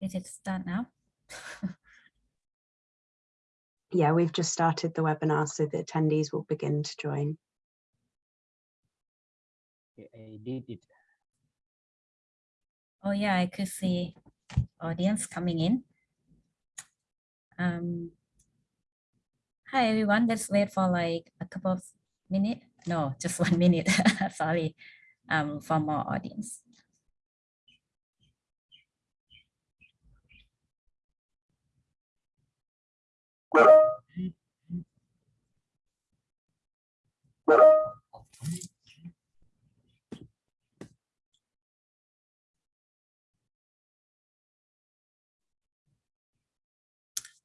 Is it start now? Yeah, we've just started the webinar, so the attendees will begin to join. I did it. Oh yeah, I could see audience coming in. Um, hi everyone, let's wait for like a couple of minutes. No, just one minute, sorry, um, for more audience.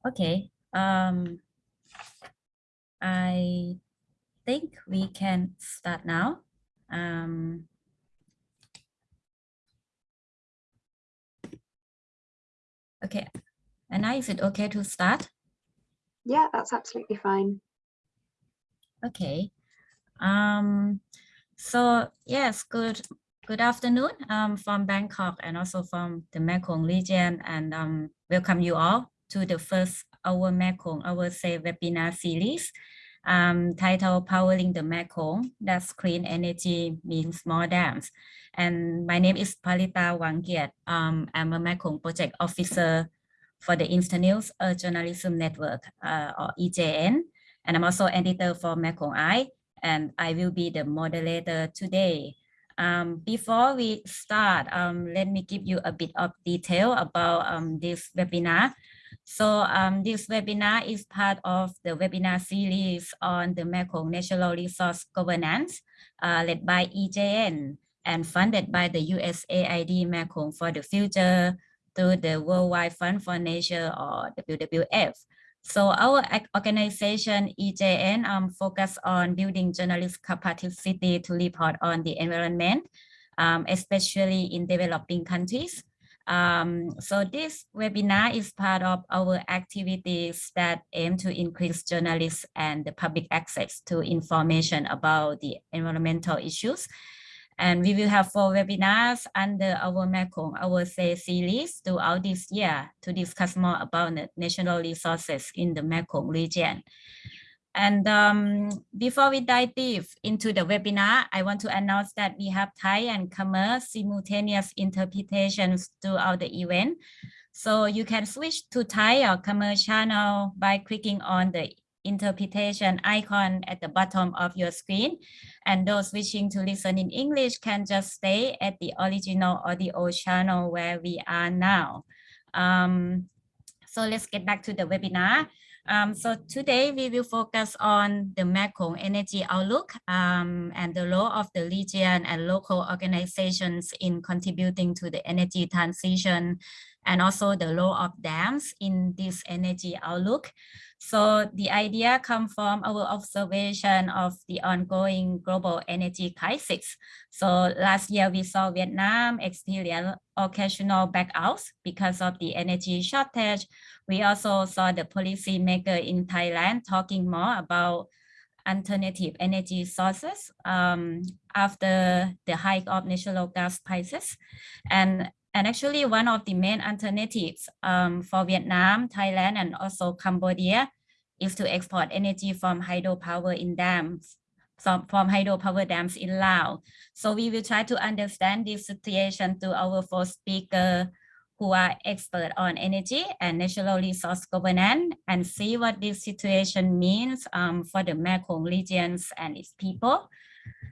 Okay, um, I think we can start now. Um, okay, and now is it okay to start? Yeah, that's absolutely fine. Okay. Um, so yes, good good afternoon um, from Bangkok and also from the Mekong region and um, welcome you all to the first Our Mekong, Our Say webinar series um, titled Powering the Mekong, that's clean energy means more dams. And my name is Paritta Wangkiat. Um, I'm a Mekong project officer for the Internews uh, Journalism Network uh, or EJN. And I'm also editor for Mekong and I will be the moderator today. Um, before we start, um, let me give you a bit of detail about um, this webinar. So um, this webinar is part of the webinar series on the Mekong Natural Resource Governance uh, led by EJN and funded by the USAID Mekong for the Future through the Worldwide Fund for Nature or WWF. So our organization EJN um, focus on building journalist capacity to report on the environment, um, especially in developing countries. Um, so this webinar is part of our activities that aim to increase journalists and the public access to information about the environmental issues and we will have four webinars under our Mekong, our say series throughout this year to discuss more about the national resources in the Mekong region. And um, before we dive deep into the webinar, I want to announce that we have Thai and Khmer simultaneous interpretations throughout the event. So you can switch to Thai or Khmer channel by clicking on the interpretation icon at the bottom of your screen. And those wishing to listen in English can just stay at the original audio channel where we are now. Um, so let's get back to the webinar. Um, so today we will focus on the Mekong energy outlook um, and the role of the region and local organizations in contributing to the energy transition and also the role of dams in this energy outlook. So the idea comes from our observation of the ongoing global energy crisis. So last year we saw Vietnam experience occasional blackouts because of the energy shortage. We also saw the policymaker in Thailand talking more about alternative energy sources um, after the hike of natural gas prices. And, and actually one of the main alternatives um, for Vietnam, Thailand, and also Cambodia is to export energy from hydropower in dams, from, from hydropower dams in Laos. So we will try to understand this situation through our four speakers who are expert on energy and natural resource governance and see what this situation means um, for the Mekong regions and its people.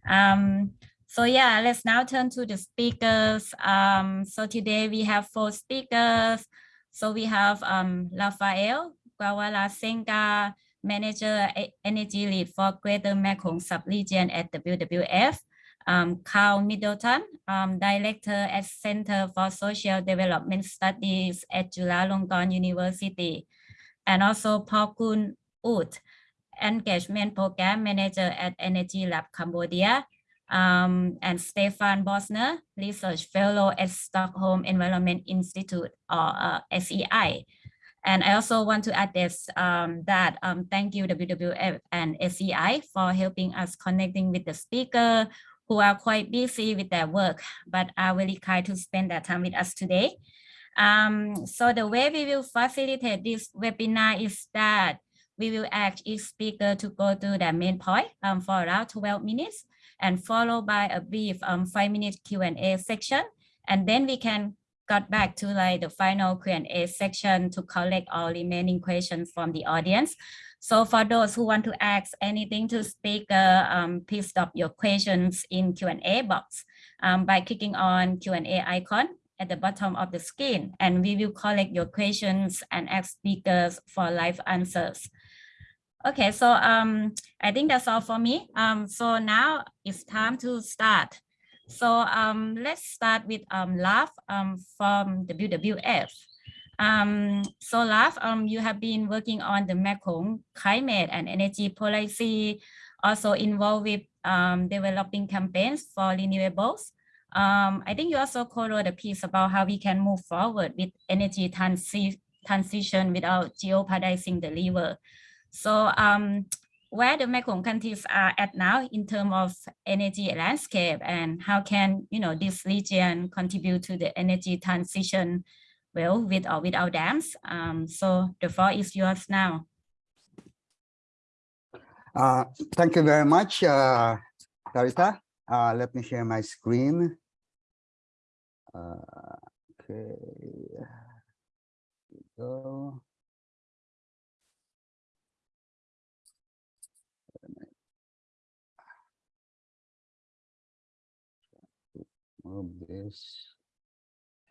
Um, so yeah, let's now turn to the speakers. Um, so today we have four speakers. So we have um, Rafael Gwawala Senga, Manager Energy Lead for Greater Mekong Sub-Region at WWF, um, Carl Middleton, um, Director at Center for Social Development Studies at Chulalongkorn University, and also Paul Kun Ut, Engagement Program Manager at Energy Lab Cambodia, um, and Stefan Bößner, Research Fellow at Stockholm Environment Institute, or uh, SEI. And I also want to add this, um, that um, thank you WWF and SEI for helping us connecting with the speaker who are quite busy with their work, but are really kind to spend their time with us today. Um, so the way we will facilitate this webinar is that we will ask each speaker to go to their main point um, for around 12 minutes and followed by a brief um, five minute Q&A section. And then we can got back to like the final Q&A section to collect all remaining questions from the audience. So for those who want to ask anything to speaker, um, please stop your questions in Q&A box um, by clicking on Q&A icon at the bottom of the screen, and we will collect your questions and ask speakers for live answers. Okay, so um, I think that's all for me. Um, so now it's time to start. So um, let's start with um, Love um, from WWF. Um, so Love, um, you have been working on the Mekong climate and energy policy, also involved with um, developing campaigns for renewables. Um, I think you also co-wrote a piece about how we can move forward with energy transi transition without jeopardizing the river. So um, where the Mekong countries are at now in terms of energy landscape and how can you know this region contribute to the energy transition well with or without dams. Um, so the floor is yours now. Uh, thank you very much, uh, Paritta. Uh, let me share my screen. Uh, okay. Go. Move this.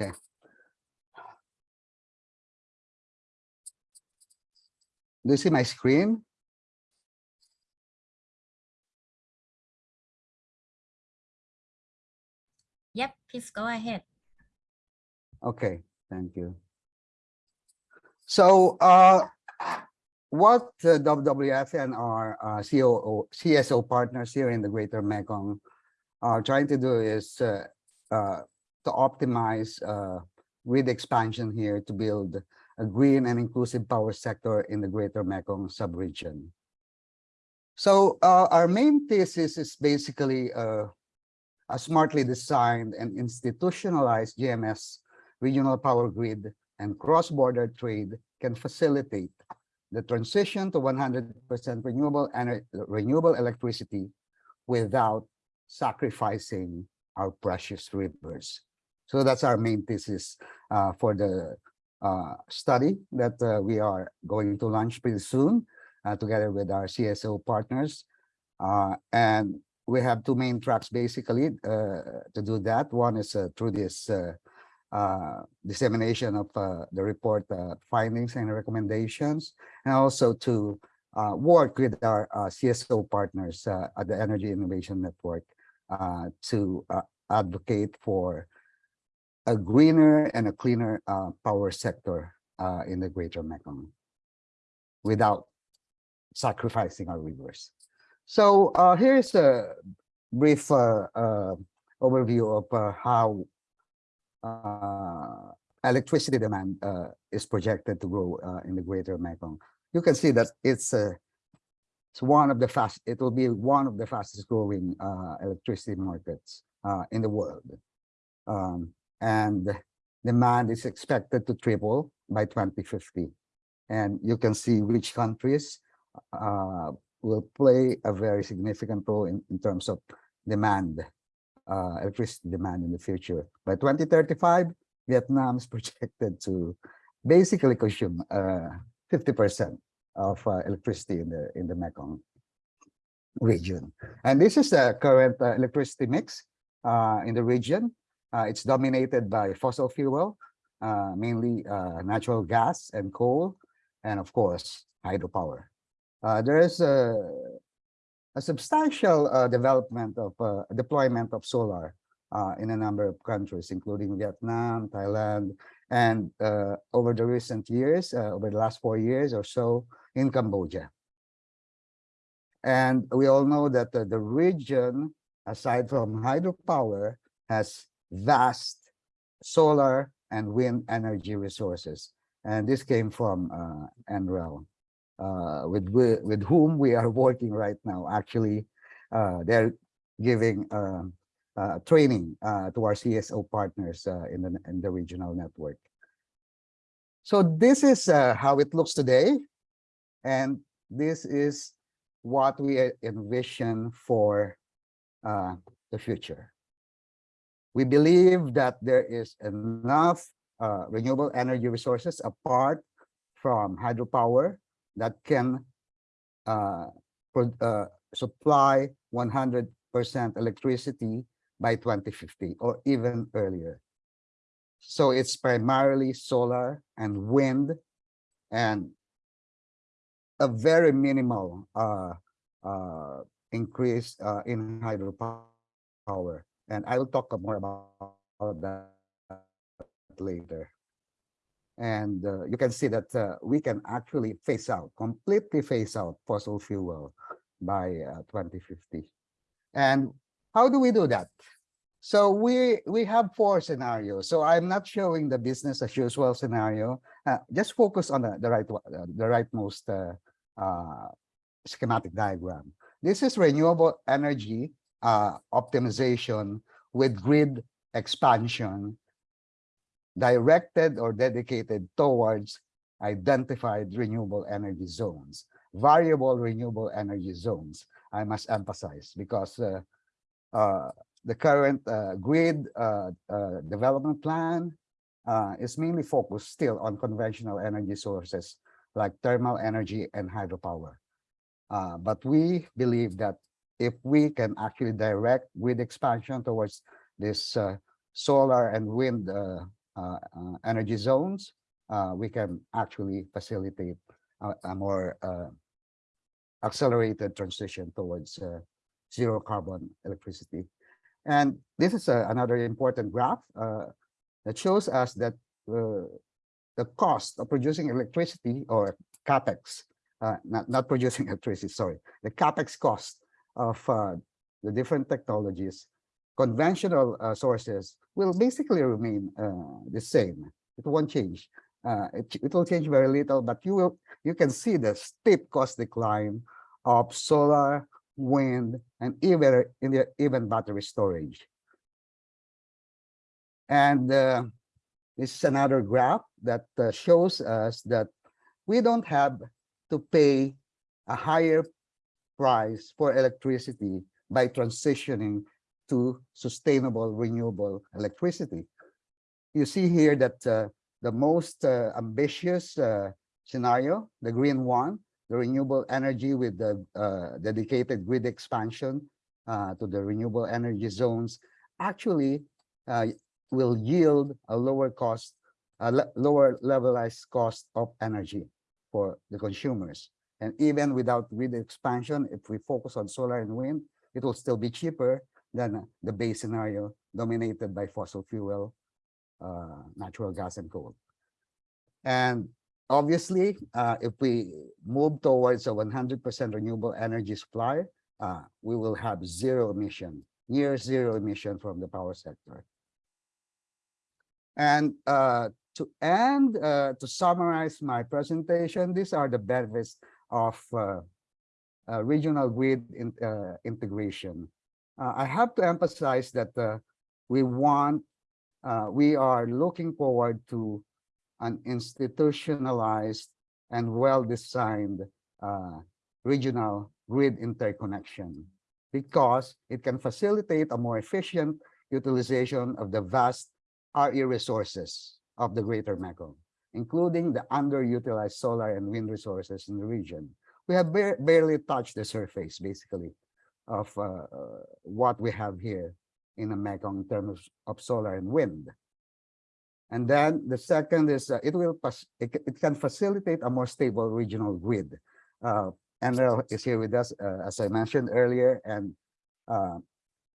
Okay. Do you see my screen? Yep, please go ahead. Okay, thank you. So uh, what the WWF and our uh, COO, CSO partners here in the Greater Mekong are trying to do is uh, uh, to optimize uh, grid expansion here to build a green and inclusive power sector in the Greater Mekong subregion. So uh, our main thesis is basically uh, a smartly designed and institutionalized GMS regional power grid and cross-border trade can facilitate the transition to 100% renewable and renewable electricity without sacrificing our precious rivers. So that's our main thesis uh, for the uh, study that uh, we are going to launch pretty soon uh, together with our CSO partners. Uh, and we have two main tracks basically uh, to do that. One is through this dissemination of the report findings and recommendations, and also to work with our CSO partners at the Energy Innovation Network to advocate for a greener and a cleaner uh, power sector uh, in the Greater Mekong without sacrificing our rivers. So uh, here's a brief uh, uh, overview of uh, how electricity demand is projected to grow in the Greater Mekong. You can see that it's it's one of the fast. It will be one of the fastest growing electricity markets in the world. Um, and demand is expected to triple by 2050. And you can see which countries uh, will play a very significant role in, in terms of demand, uh, electricity demand in the future. By 2035, Vietnam is projected to basically consume 50% uh, of uh, electricity in the in the Mekong region. And this is the current uh, electricity mix uh, in the region. Uh, it's dominated by fossil fuel, uh, mainly uh, natural gas and coal, and of course, hydropower. Uh, there is a, a substantial uh, development of uh, deployment of solar in a number of countries, including Vietnam, Thailand, and over the recent years, over the last four years or so, in Cambodia. And we all know that the region, aside from hydropower, has vast solar and wind energy resources. And this came from uh, NREL, uh, with, with whom we are working right now. Actually, uh, they're giving um, uh, training uh, to our CSO partners uh, in, the, in the regional network. So this is uh, how it looks today. And this is what we uh, envision for uh, the future. We believe that there is enough renewable energy resources apart from hydropower that can supply 100% electricity by 2050 or even earlier. So it's primarily solar and wind and a very minimal uh, uh, increase uh, in hydropower. And I will talk more about that later. And uh, you can see that uh, we can actually phase out, completely phase out fossil fuel by uh, 2050. And how do we do that? So we we have four scenarios. So I'm not showing the business as usual scenario. Uh, just focus on the, the right uh, the rightmost uh, uh, schematic diagram. This is renewable energy uh, optimization with grid expansion directed or dedicated towards identified renewable energy zones, variable renewable energy zones. I must emphasize because uh, the current uh, grid uh, uh, development plan uh, is mainly focused still on conventional energy sources like thermal energy and hydropower. Uh, but we believe that if we can actually direct grid expansion towards this uh, solar and wind uh, uh, uh, energy zones, uh, we can actually facilitate a, a more uh, accelerated transition towards uh, zero carbon electricity. And this is a- another important graph uh, that shows us that uh, the cost of producing electricity or capex, uh, not, not producing electricity, sorry, the capex cost of uh, the different technologies, conventional uh, sources will basically remain uh, the same. It won't change. Uh, it, it will change very little, but you will you can see the steep cost decline of solar, wind, and even even battery storage. And uh, this is another graph that uh, shows us that we don't have to pay a higher price for electricity by transitioning to sustainable renewable electricity. You see here that uh, the most uh, ambitious uh, scenario, the green one, the renewable energy with the uh, dedicated grid expansion uh, to the renewable energy zones, actually uh, will yield a lower cost, a le- lower levelized cost of energy for the consumers. And even without grid expansion, if we focus on solar and wind, it will still be cheaper than the base scenario dominated by fossil fuel, uh, natural gas and coal. And obviously, uh, if we move towards a 100% renewable energy supply, uh, we will have zero emission, near zero emission from the power sector. And uh, to end, uh, to summarize my presentation, these are the benefits of uh, uh, regional grid in, integration. I have to emphasize that we want, we are looking forward to an institutionalized and well-designed uh, regional grid interconnection because it can facilitate a more efficient utilization of the vast RE resources of the Greater Mekong, including the underutilized solar and wind resources in the region. We have bar- barely touched the surface, basically, of uh, uh, what we have here in the Mekong in terms of solar and wind. And then the second is uh, it will it, it can facilitate a more stable regional grid. Uh, NREL is here with us, uh, as I mentioned earlier, and uh,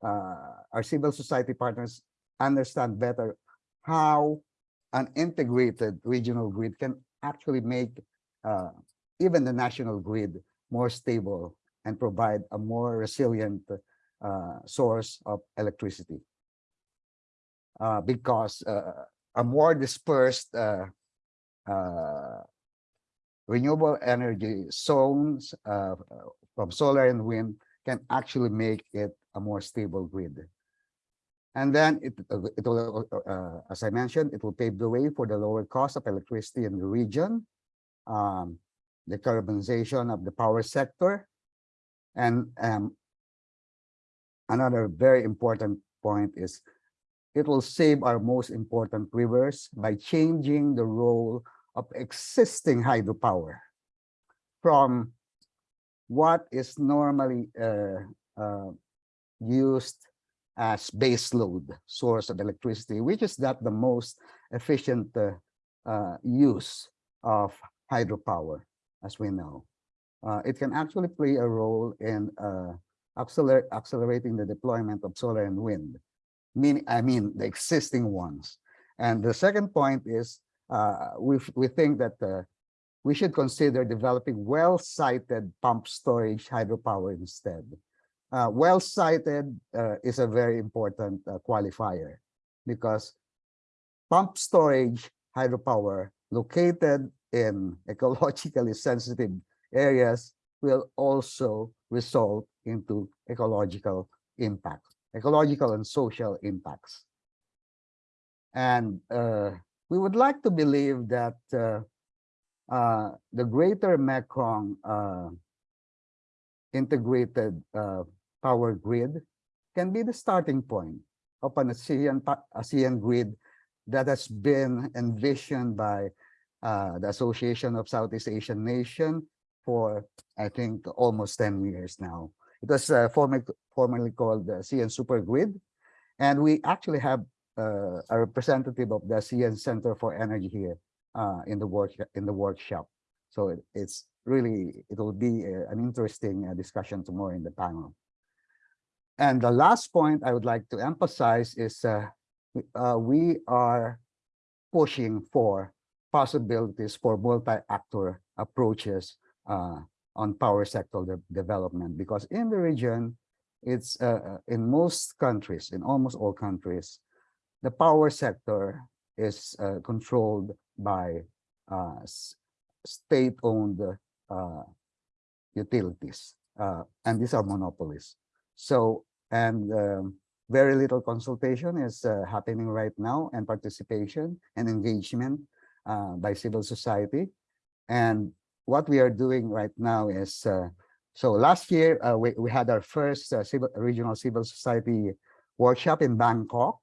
uh, our civil society partners understand better how an integrated regional grid can actually make uh, even the national grid more stable and provide a more resilient uh, source of electricity. Because a more dispersed uh, uh, renewable energy zones uh, from solar and wind can actually make it a more stable grid. And then it, uh, it will, uh, uh, as I mentioned, it will pave the way for the lower cost of electricity in the region, um, decarbonization of the power sector, and um, another very important point is it will save our most important rivers by changing the role of existing hydropower from what is normally uh, uh, used as base load source of electricity, which is not the most efficient uh, uh, use of hydropower, as we know. Uh, it can actually play a role in uh, acceler accelerating the deployment of solar and wind, meaning, I mean, the existing ones. And the second point is uh, we, we think that uh, we should consider developing well-sited pump storage hydropower instead. Uh, well-sited uh, is a very important uh, qualifier because pump storage hydropower located in ecologically sensitive areas will also result into ecological impact, ecological and social impacts. And uh, we would like to believe that uh, uh, the greater Mekong uh, integrated uh, power grid can be the starting point of an ASEAN, ASEAN grid that has been envisioned by uh, the Association of Southeast Asian Nations for, I think, almost 10 years now. It was uh, formerly, called the ASEAN Super Grid. And we actually have uh, a representative of the ASEAN Center for Energy here uh, in the work in the workshop. So it, it's really, it will be a- an interesting uh, discussion tomorrow in the panel. And the last point I would like to emphasize is uh, we- uh, we are pushing for possibilities for multi-actor approaches uh, on power sector de- development because in the region, it's uh, uh, in most countries, in almost all countries, the power sector is uh, controlled by uh, state-owned uh, utilities, uh, and these are monopolies. So, and um, very little consultation is happening right now, and participation and engagement by civil society. And what we are doing right now is, uh, so last year uh, we, we had our first uh, civil, regional civil society workshop in Bangkok.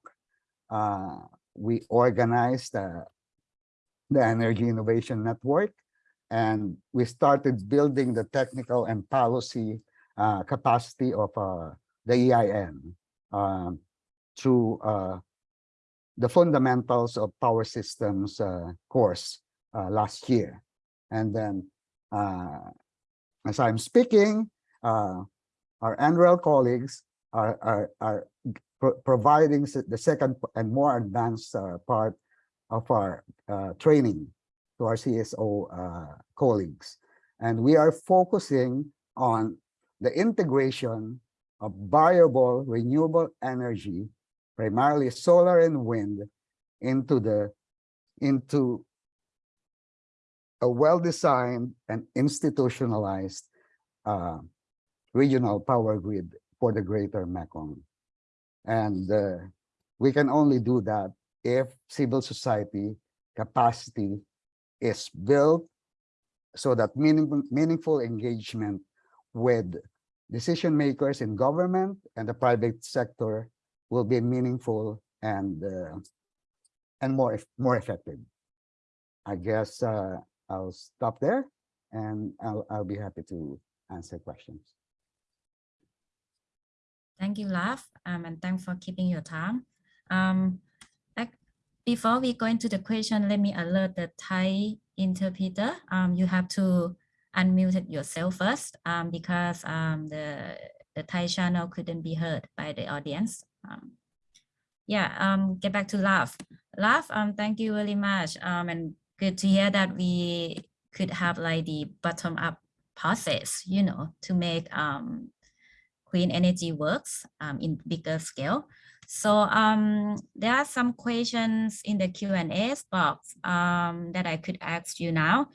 We organized the Energy Innovation Network, and we started building the technical and policy uh, capacity of uh, the EIN um, through uh, the fundamentals of power systems course last year. And then, uh, as I'm speaking, uh, our NREL colleagues are, are, are pro- providing the second and more advanced uh, part of our training to our CSO colleagues. And we are focusing on the integration of variable renewable energy, primarily solar and wind, into the into a well-designed and institutionalized uh, regional power grid for the greater Mekong. And uh, we can only do that if civil society capacity is built so that meaningful, meaningful engagement with decision makers in government and the private sector will be meaningful and uh, and more more effective. I guess uh, I'll stop there and I'll, I'll be happy to answer questions. Thank you, Love, um, and thanks for keeping your time. Um, ac- before we go into the question, let me alert the Thai interpreter. Um, you have to unmute yourself first, um, because um, the the Thai channel couldn't be heard by the audience. Um, yeah, um, get back to Love. Love, um, thank you very much. Um, and good to hear that we could have like the bottom up process, you know, to make um clean energy works um, in bigger scale. So um, there are some questions in the Q&A box um, that I could ask you now.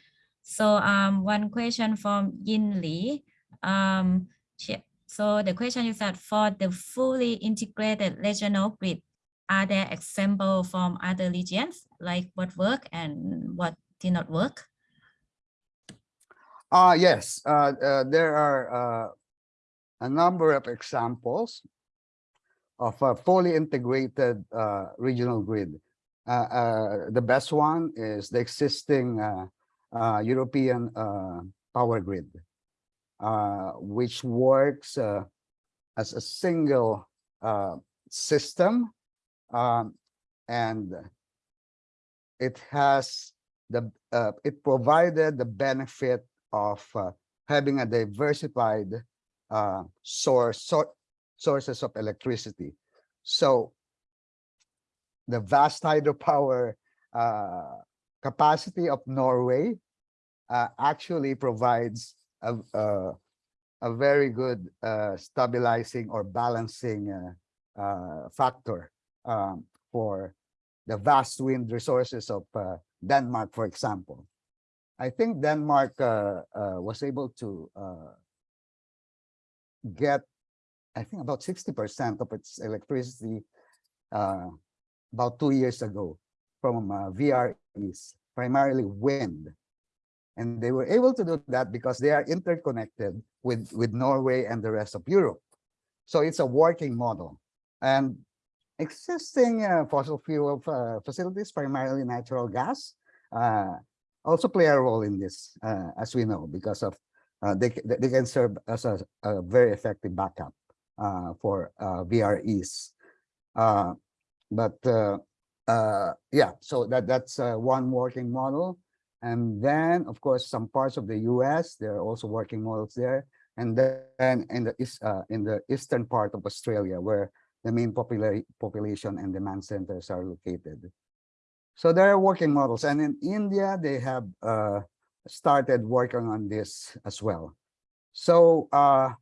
So um, one question from Yin Li. Um, she, So the question is that for the fully integrated regional grid, are there examples from other regions, like what work and what did not work? Uh, yes, uh, uh, there are uh, a number of examples of a fully integrated uh, regional grid. Uh, uh, the best one is the existing European power grid, which works as a single system um, and it has the uh, it provided the benefit of uh, having a diversified uh, source sor- sources of electricity. So the vast hydropower uh, capacity of Norway uh, actually provides a, a, a very good uh, stabilizing or balancing factor um, for the vast wind resources of uh, Denmark, for example. I think Denmark uh, uh, was able to uh, get, I think about 60% of its electricity uh, about two years ago from VREs, primarily wind. And they were able to do that because they are interconnected with, with Norway and the rest of Europe. So it's a working model. And existing uh, fossil fuel uh, facilities, primarily natural gas, uh, also play a role in this, as we know, because of they, they can serve as a, a very effective backup for VREs. But yeah, so that that's one working model. And then, of course, some parts of the U.S. there are also working models there. And then in the east, uh, in the eastern part of Australia, where the main popula population and demand centers are located. So there are working models, and in India they have uh, started working on this as well. So uh,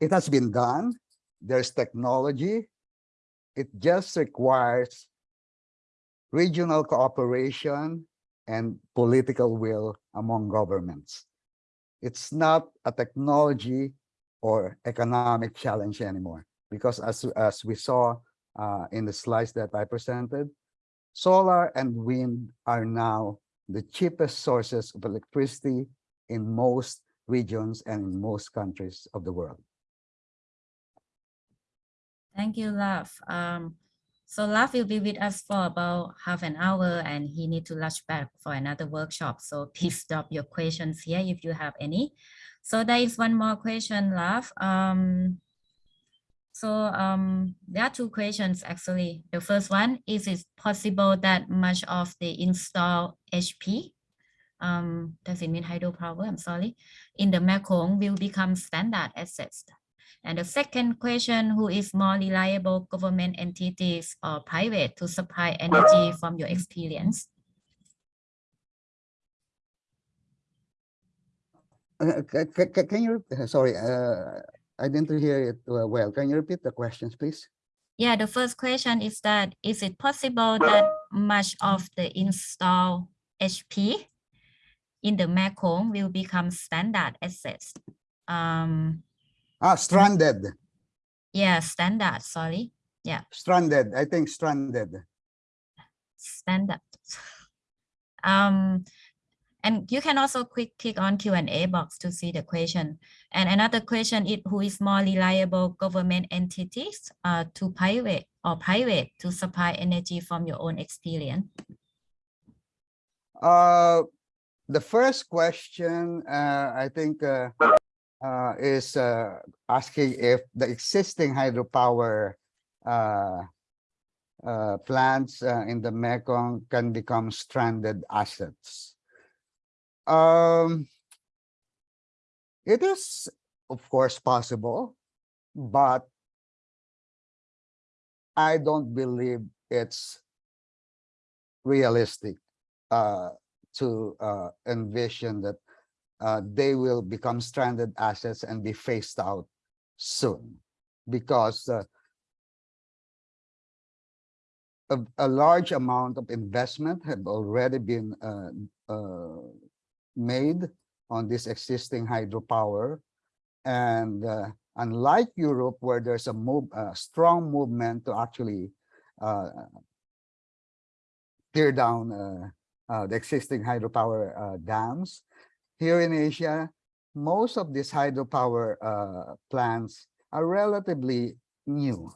it has been done. There's technology. It just requires regional cooperation and political will among governments. It's not a technology or economic challenge anymore because as, as we saw uh, in the slides that I presented, solar and wind are now the cheapest sources of electricity in most regions and in most countries of the world. Thank you, Love. Um, so Love will be with us for about half an hour and he need to rush back for another workshop. So please stop your questions here if you have any. So there is one more question, Love. Um, so um, there are two questions actually. The first one, is it possible that much of the installed HP, um, does it mean hydropower, I'm sorry, in the Mekong will become standard assets? And the second question, who is more reliable government entities or private to supply energy from your experience? Uh, ca- ca- ca- Can you, sorry, uh, I didn't hear it uh, well. Can you repeat the questions, please? Yeah, the first question is that, is it possible that much of the install HP in the Mekong will become standard assets? Um, Ah, stranded, yeah, standard, sorry, Yeah. stranded, I think stranded. standard. Um, and you can also quick click on Q and A box to see the question. And another question is who is more reliable government entities uh, to private or private to supply energy from your own experience? Uh, the first question, uh, I think, uh, uh, is uh, asking if the existing hydropower uh, uh, plants in the Mekong can become stranded assets. Um, it is, of course, possible, but I don't believe it's realistic uh, to uh, envision that uh, they will become stranded assets and be phased out soon because uh, a, a large amount of investment have already been uh, uh, made on this existing hydropower and uh, unlike Europe, where there's a move, a strong movement to actually uh, tear down uh, uh, the existing hydropower uh, dams, here in Asia, most of these hydropower uh, plants are relatively new.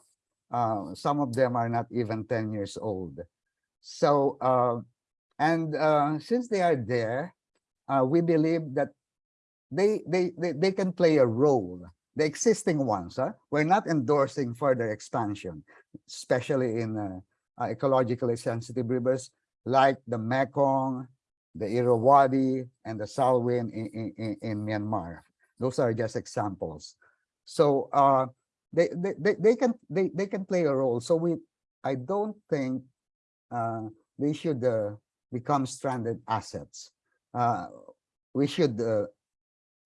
Some of them are not even 10 years old. So, and since they are there, uh, we believe that they, they, they, they can play a role. The existing ones, huh? we're not endorsing further expansion, especially in uh, uh, ecologically sensitive rivers like the Mekong, the Irrawaddy, and the Salween in, in, in, Myanmar. Those are just examples. So uh, they, they, they, they can they, they can play a role. So we I don't think uh, they should uh, become stranded assets. Uh, we should uh,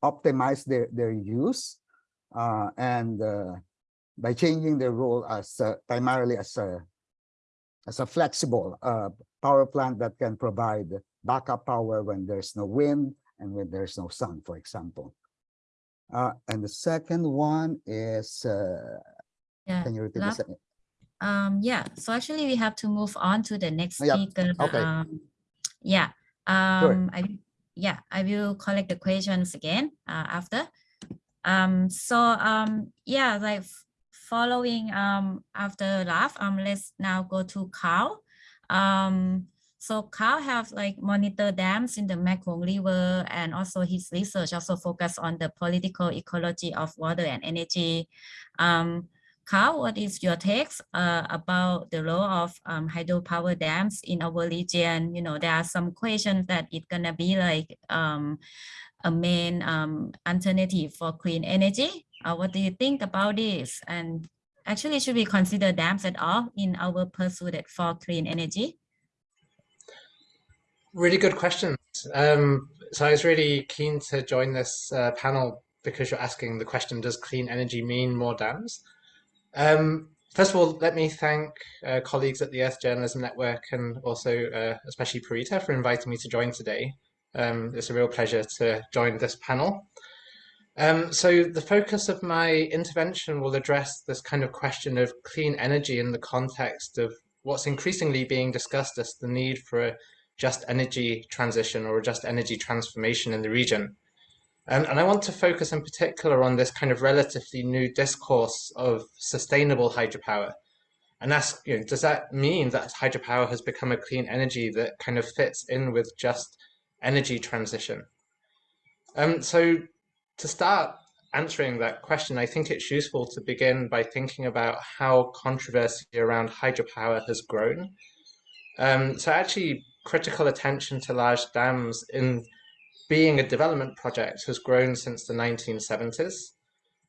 optimize their, their use uh, and uh, by changing their role as uh, primarily as a as a flexible uh, power plant that can provide backup power when there's no wind and when there's no sun, for example. Uh, and the second one is, uh, Yeah. can you repeat the second? Um, yeah, so actually we have to move on to the next speaker. okay. Um, yeah, um, I, yeah, I will collect the questions again, uh, after. Um, so, um, yeah, like following, um, after Love, um, let's now go to Carl. Um, so Carl have like monitor dams in the Mekong River and also his research also focus on the political ecology of water and energy. Um, Carl, what is your takes uh, about the role of um, hydropower dams in our region? You know, there are some questions that it's gonna be like um, a main um, alternative for clean energy. Uh, what do you think about this? And actually, should we consider dams at all in our pursuit for clean energy? Really good questions. Um, so I was really keen to join this uh, panel because you're asking the question, does clean energy mean more dams? Um, first of all, let me thank uh, colleagues at the Earth Journalism Network and also uh, especially Paritta for inviting me to join today. Um, it's a real pleasure to join this panel. Um, so the focus of my intervention will address this kind of question of clean energy in the context of what's increasingly being discussed as the need for a just energy transition or a just energy transformation in the region. Um, and I want to focus in particular on this kind of relatively new discourse of sustainable hydropower and ask, you know, does that mean that hydropower has become a clean energy that kind of fits in with just energy transition? Um, so to start answering that question, I think it's useful to begin by thinking about how controversy around hydropower has grown. Um, so actually critical attention to large dams in being a development project has grown since the 1970s.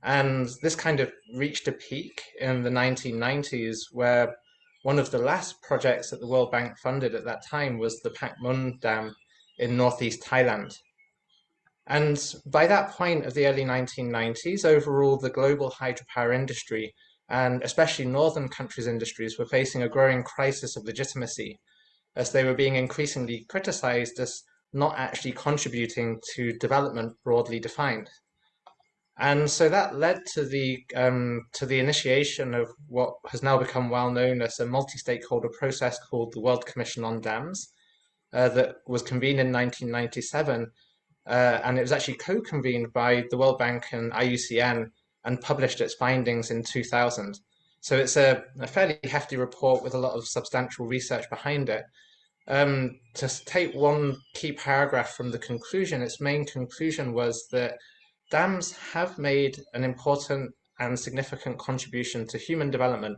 And this kind of reached a peak in the 1990s where one of the last projects that the World Bank funded at that time was the Pak Mun Dam in northeast Thailand. And by that point of the early 1990s, overall, the global hydropower industry, and especially northern countries' industries, were facing a growing crisis of legitimacy as they were being increasingly criticized as not actually contributing to development broadly defined. And so that led to the um, to the initiation of what has now become well known as a multi-stakeholder process called the World Commission on Dams, uh, that was convened in 1997, uh, and it was actually co-convened by the World Bank and IUCN and published its findings in 2000. So it's a, a fairly hefty report with a lot of substantial research behind it. Um, to take one key paragraph from the conclusion, its main conclusion was that dams have made an important and significant contribution to human development,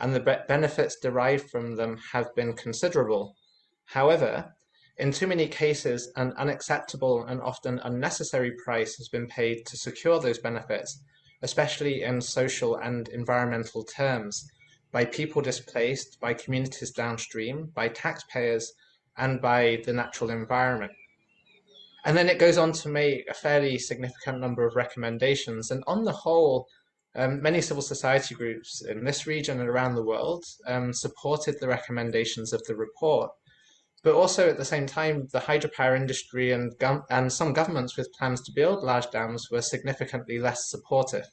and the be benefits derived from them have been considerable. However, in too many cases, an unacceptable and often unnecessary price has been paid to secure those benefits, especially in social and environmental terms, by people displaced, by communities downstream, by taxpayers, and by the natural environment. And then it goes on to make a fairly significant number of recommendations. And on the whole, um, many civil society groups in this region and around the world um, supported the recommendations of the report. but also at the same time, the hydropower industry and, and some governments with plans to build large dams were significantly less supportive.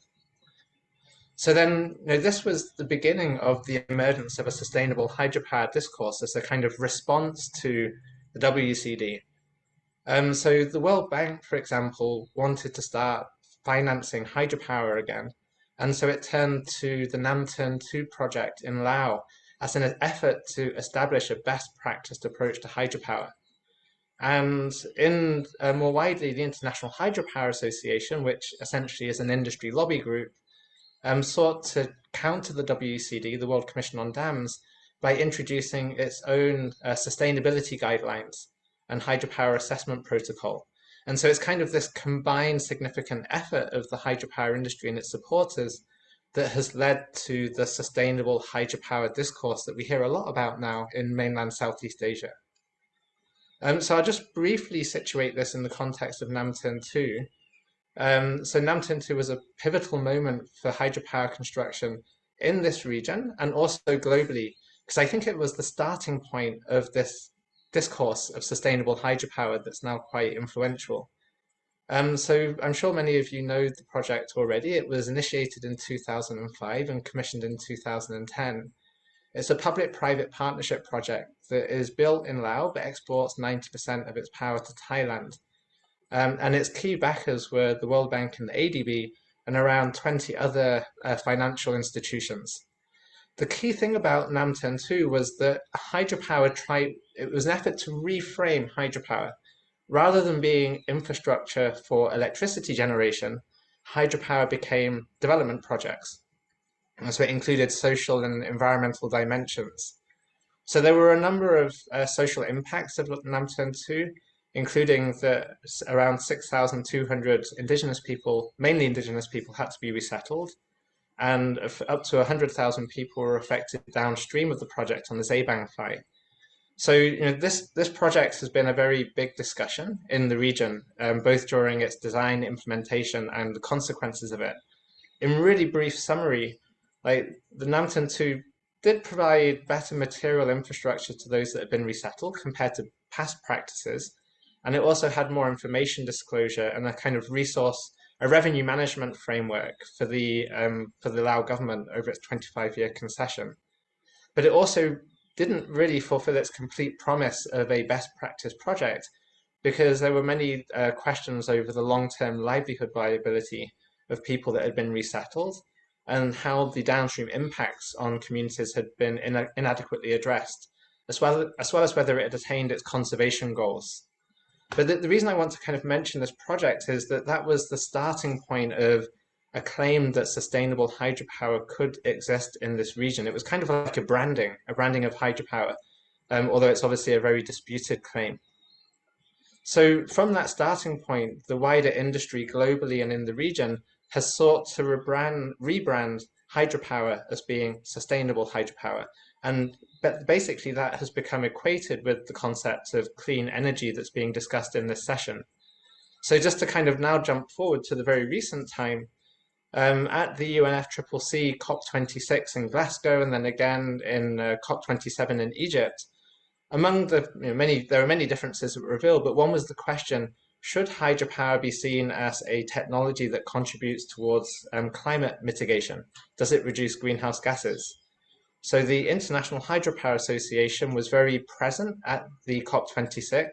So then, you know, this was the beginning of the emergence of a sustainable hydropower discourse as a kind of response to the WCD. Um, so the World Bank, for example, wanted to start financing hydropower again. And so it turned to the Nam Theun 2 project in Laos as an effort to establish a best practiced approach to hydropower. And in uh, more widely, the International Hydropower Association, which essentially is an industry lobby group, um, sought to counter the WCD, the World Commission on Dams, by introducing its own uh, sustainability guidelines and hydropower assessment protocol. And so it's kind of this combined significant effort of the hydropower industry and its supporters that has led to the sustainable hydropower discourse that we hear a lot about now in mainland Southeast Asia. Um, so I'll just briefly situate this in the context of Nam Theun 2, um, so Nam Theun 2 was a pivotal moment for hydropower construction in this region and also globally, because I think it was the starting point of this discourse of sustainable hydropower that's now quite influential. Um, so I'm sure many of you know the project already. It was initiated in 2005 and commissioned in 2010. It's a public-private partnership project that is built in Laos but exports 90% of its power to Thailand. Um, and its key backers were the World Bank and the ADB and around 20 other uh, financial institutions. The key thing about Nam Theun 2 was that hydropower tried, it was an effort to reframe hydropower. Rather than being infrastructure for electricity generation, hydropower became development projects. And so it included social and environmental dimensions. So there were a number of uh, social impacts of Nam Theun 2, including that around 6,200 indigenous people, mainly indigenous people, had to be resettled, and up to 100,000 people were affected downstream of the project on the Xe Bang Fai. So you know, this, this project has been a very big discussion in the region, um, both during its design, implementation, and the consequences of it. In really brief summary, like the Nam Theun 2 did provide better material infrastructure to those that had been resettled compared to past practices, and it also had more information disclosure and a kind of resource, a revenue management framework for the, um, for the Lao government over its 25 year concession. But it also didn't really fulfill its complete promise of a best practice project because there were many uh, questions over the long-term livelihood viability of people that had been resettled and how the downstream impacts on communities had been in inadequately addressed, as well, as well as whether it had attained its conservation goals. But the, the, reason I want to kind of mention this project is that that was the starting point of a claim that sustainable hydropower could exist in this region. It was kind of like a branding, a branding of hydropower, um, although it's obviously a very disputed claim. So from that starting point, the wider industry globally and in the region has sought to rebrand, rebrand hydropower as being sustainable hydropower. And but basically that has become equated with the concept of clean energy that's being discussed in this session. So just to kind of now jump forward to the very recent time, um, at the UNFCCC COP26 in Glasgow and then again in uh, COP27 in Egypt, among the you know, many, there are many differences that were revealed, but one was the question, should hydropower be seen as a technology that contributes towards um, climate mitigation? Does it reduce greenhouse gases? So the International Hydropower Association was very present at the COP26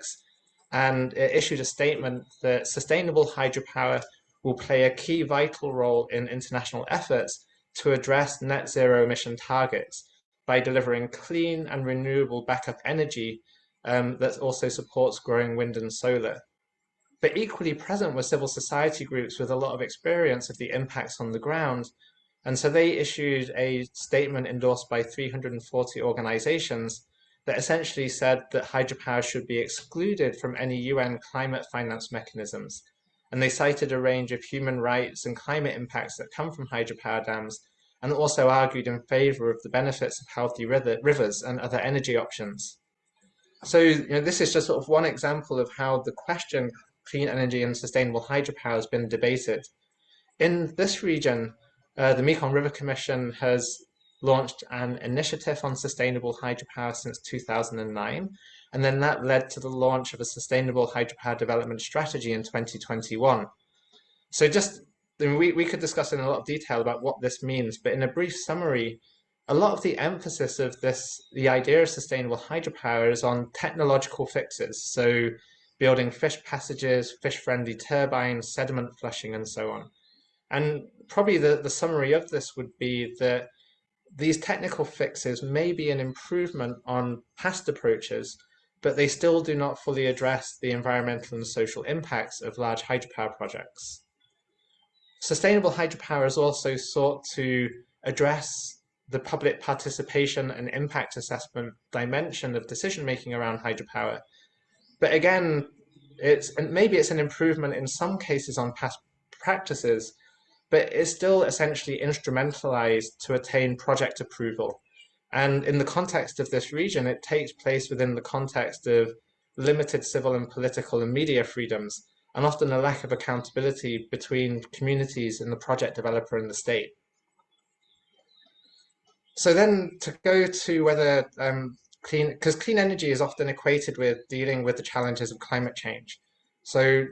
and it issued a statement that sustainable hydropower will play a key vital role in international efforts to address net zero emission targets by delivering clean and renewable backup energy um, that also supports growing wind and solar. But equally present were civil society groups with a lot of experience of the impacts on the ground and so they issued a statement endorsed by 340 organizations that essentially said that hydropower should be excluded from any UN climate finance mechanisms. And they cited a range of human rights and climate impacts that come from hydropower dams, and also argued in favor of the benefits of healthy rivers and other energy options. So you know, this is just sort of one example of how the question clean energy and sustainable hydropower has been debated. In this region, uh, the Mekong River Commission has launched an initiative on sustainable hydropower since 2009, and then that led to the launch of a sustainable hydropower development strategy in 2021. So just, I mean, we, we could discuss in a lot of detail about what this means, but in a brief summary, a lot of the emphasis of this, the idea of sustainable hydropower is on technological fixes. So building fish passages, fish-friendly turbines, sediment flushing, and so on. And probably the, the summary of this would be that these technical fixes may be an improvement on past approaches, but they still do not fully address the environmental and social impacts of large hydropower projects. Sustainable hydropower is also sought to address the public participation and impact assessment dimension of decision making around hydropower. But again, it's and maybe it's an improvement in some cases on past practices, but it's still essentially instrumentalized to attain project approval. And in the context of this region, it takes place within the context of limited civil and political and media freedoms, and often a lack of accountability between communities and the project developer and the state. So then to go to whether um, clean, because clean energy is often equated with dealing with the challenges of climate change. So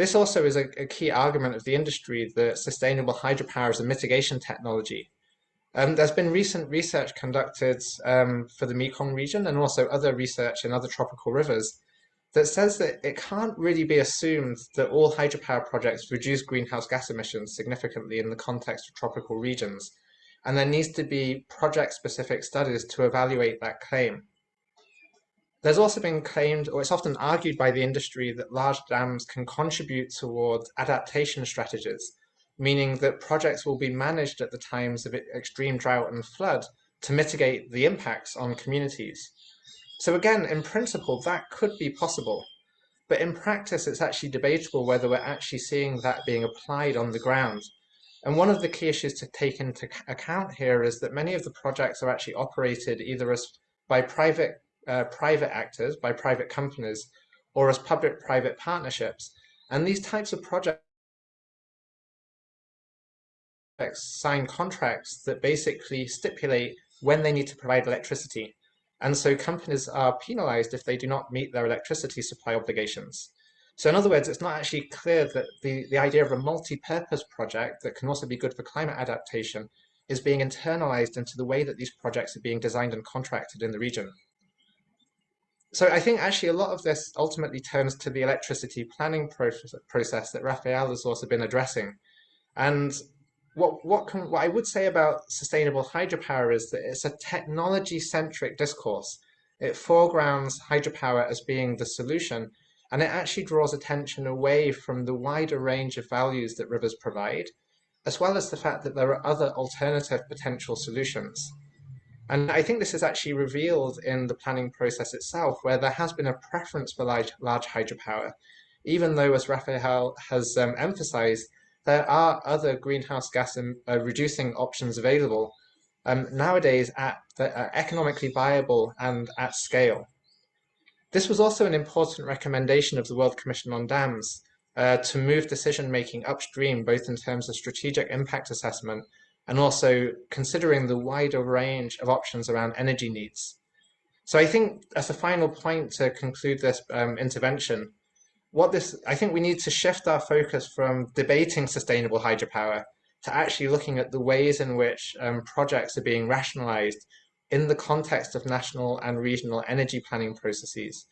this also is a, a key argument of the industry that sustainable hydropower is a mitigation technology. Um, there's been recent research conducted um, for the Mekong region and also other research in other tropical rivers that says that it can't really be assumed that all hydropower projects reduce greenhouse gas emissions significantly in the context of tropical regions and there needs to be project-specific studies to evaluate that claim. There's also been claimed, or it's often argued by the industry, that large dams can contribute towards adaptation strategies, meaning that projects will be managed at the times of extreme drought and flood to mitigate the impacts on communities. So again, in principle, that could be possible. But in practice, it's actually debatable whether we're actually seeing that being applied on the ground. And one of the key issues to take into account here is that many of the projects are actually operated either as by private uh, private actors, by private companies, or as public-private partnerships. And these types of projects sign contracts that basically stipulate when they need to provide electricity. And so companies are penalized if they do not meet their electricity supply obligations. So in other words, it's not actually clear that the, the idea of a multi-purpose project that can also be good for climate adaptation is being internalized into the way that these projects are being designed and contracted in the region. So I think actually a lot of this ultimately turns to the electricity planning process, process that Raphael has also been addressing. And what, what, can, what I would say about sustainable hydropower is that it's a technology-centric discourse. It foregrounds hydropower as being the solution, and it actually draws attention away from the wider range of values that rivers provide, as well as the fact that there are other alternative potential solutions. And I think this is actually revealed in the planning process itself, where there has been a preference for large, large hydropower, even though, as Raphael has um, emphasized, there are other greenhouse gas uh, reducing options available um, nowadays at, that are economically viable and at scale. This was also an important recommendation of the World Commission on Dams uh, to move decision-making upstream, both in terms of strategic impact assessment and also considering the wider range of options around energy needs. So I think as a final point to conclude this um, intervention, what this, I think we need to shift our focus from debating sustainable hydropower to actually looking at the ways in which um, projects are being rationalized in the context of national and regional energy planning processes.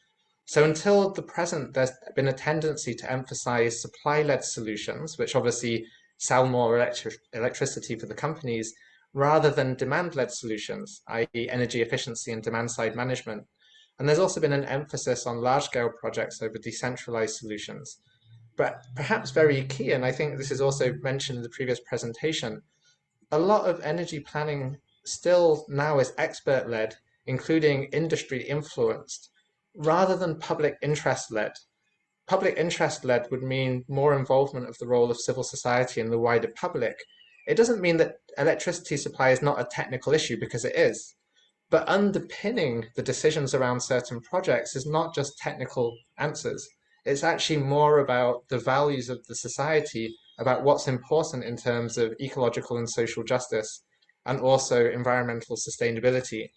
So until the present, there's been a tendency to emphasize supply-led solutions, which obviously sell more electric electricity for the companies, rather than demand-led solutions, i.e. energy efficiency and demand-side management. And there's also been an emphasis on large-scale projects over decentralized solutions. But perhaps very key, and I think this is also mentioned in the previous presentation, a lot of energy planning still now is expert-led, including industry-influenced, rather than public interest-led. Public interest-led would mean more involvement of the role of civil society and the wider public. It doesn't mean that electricity supply is not a technical issue, because it is. But underpinning the decisions around certain projects is not just technical answers. It's actually more about the values of the society, about what's important in terms of ecological and social justice, and also environmental sustainability.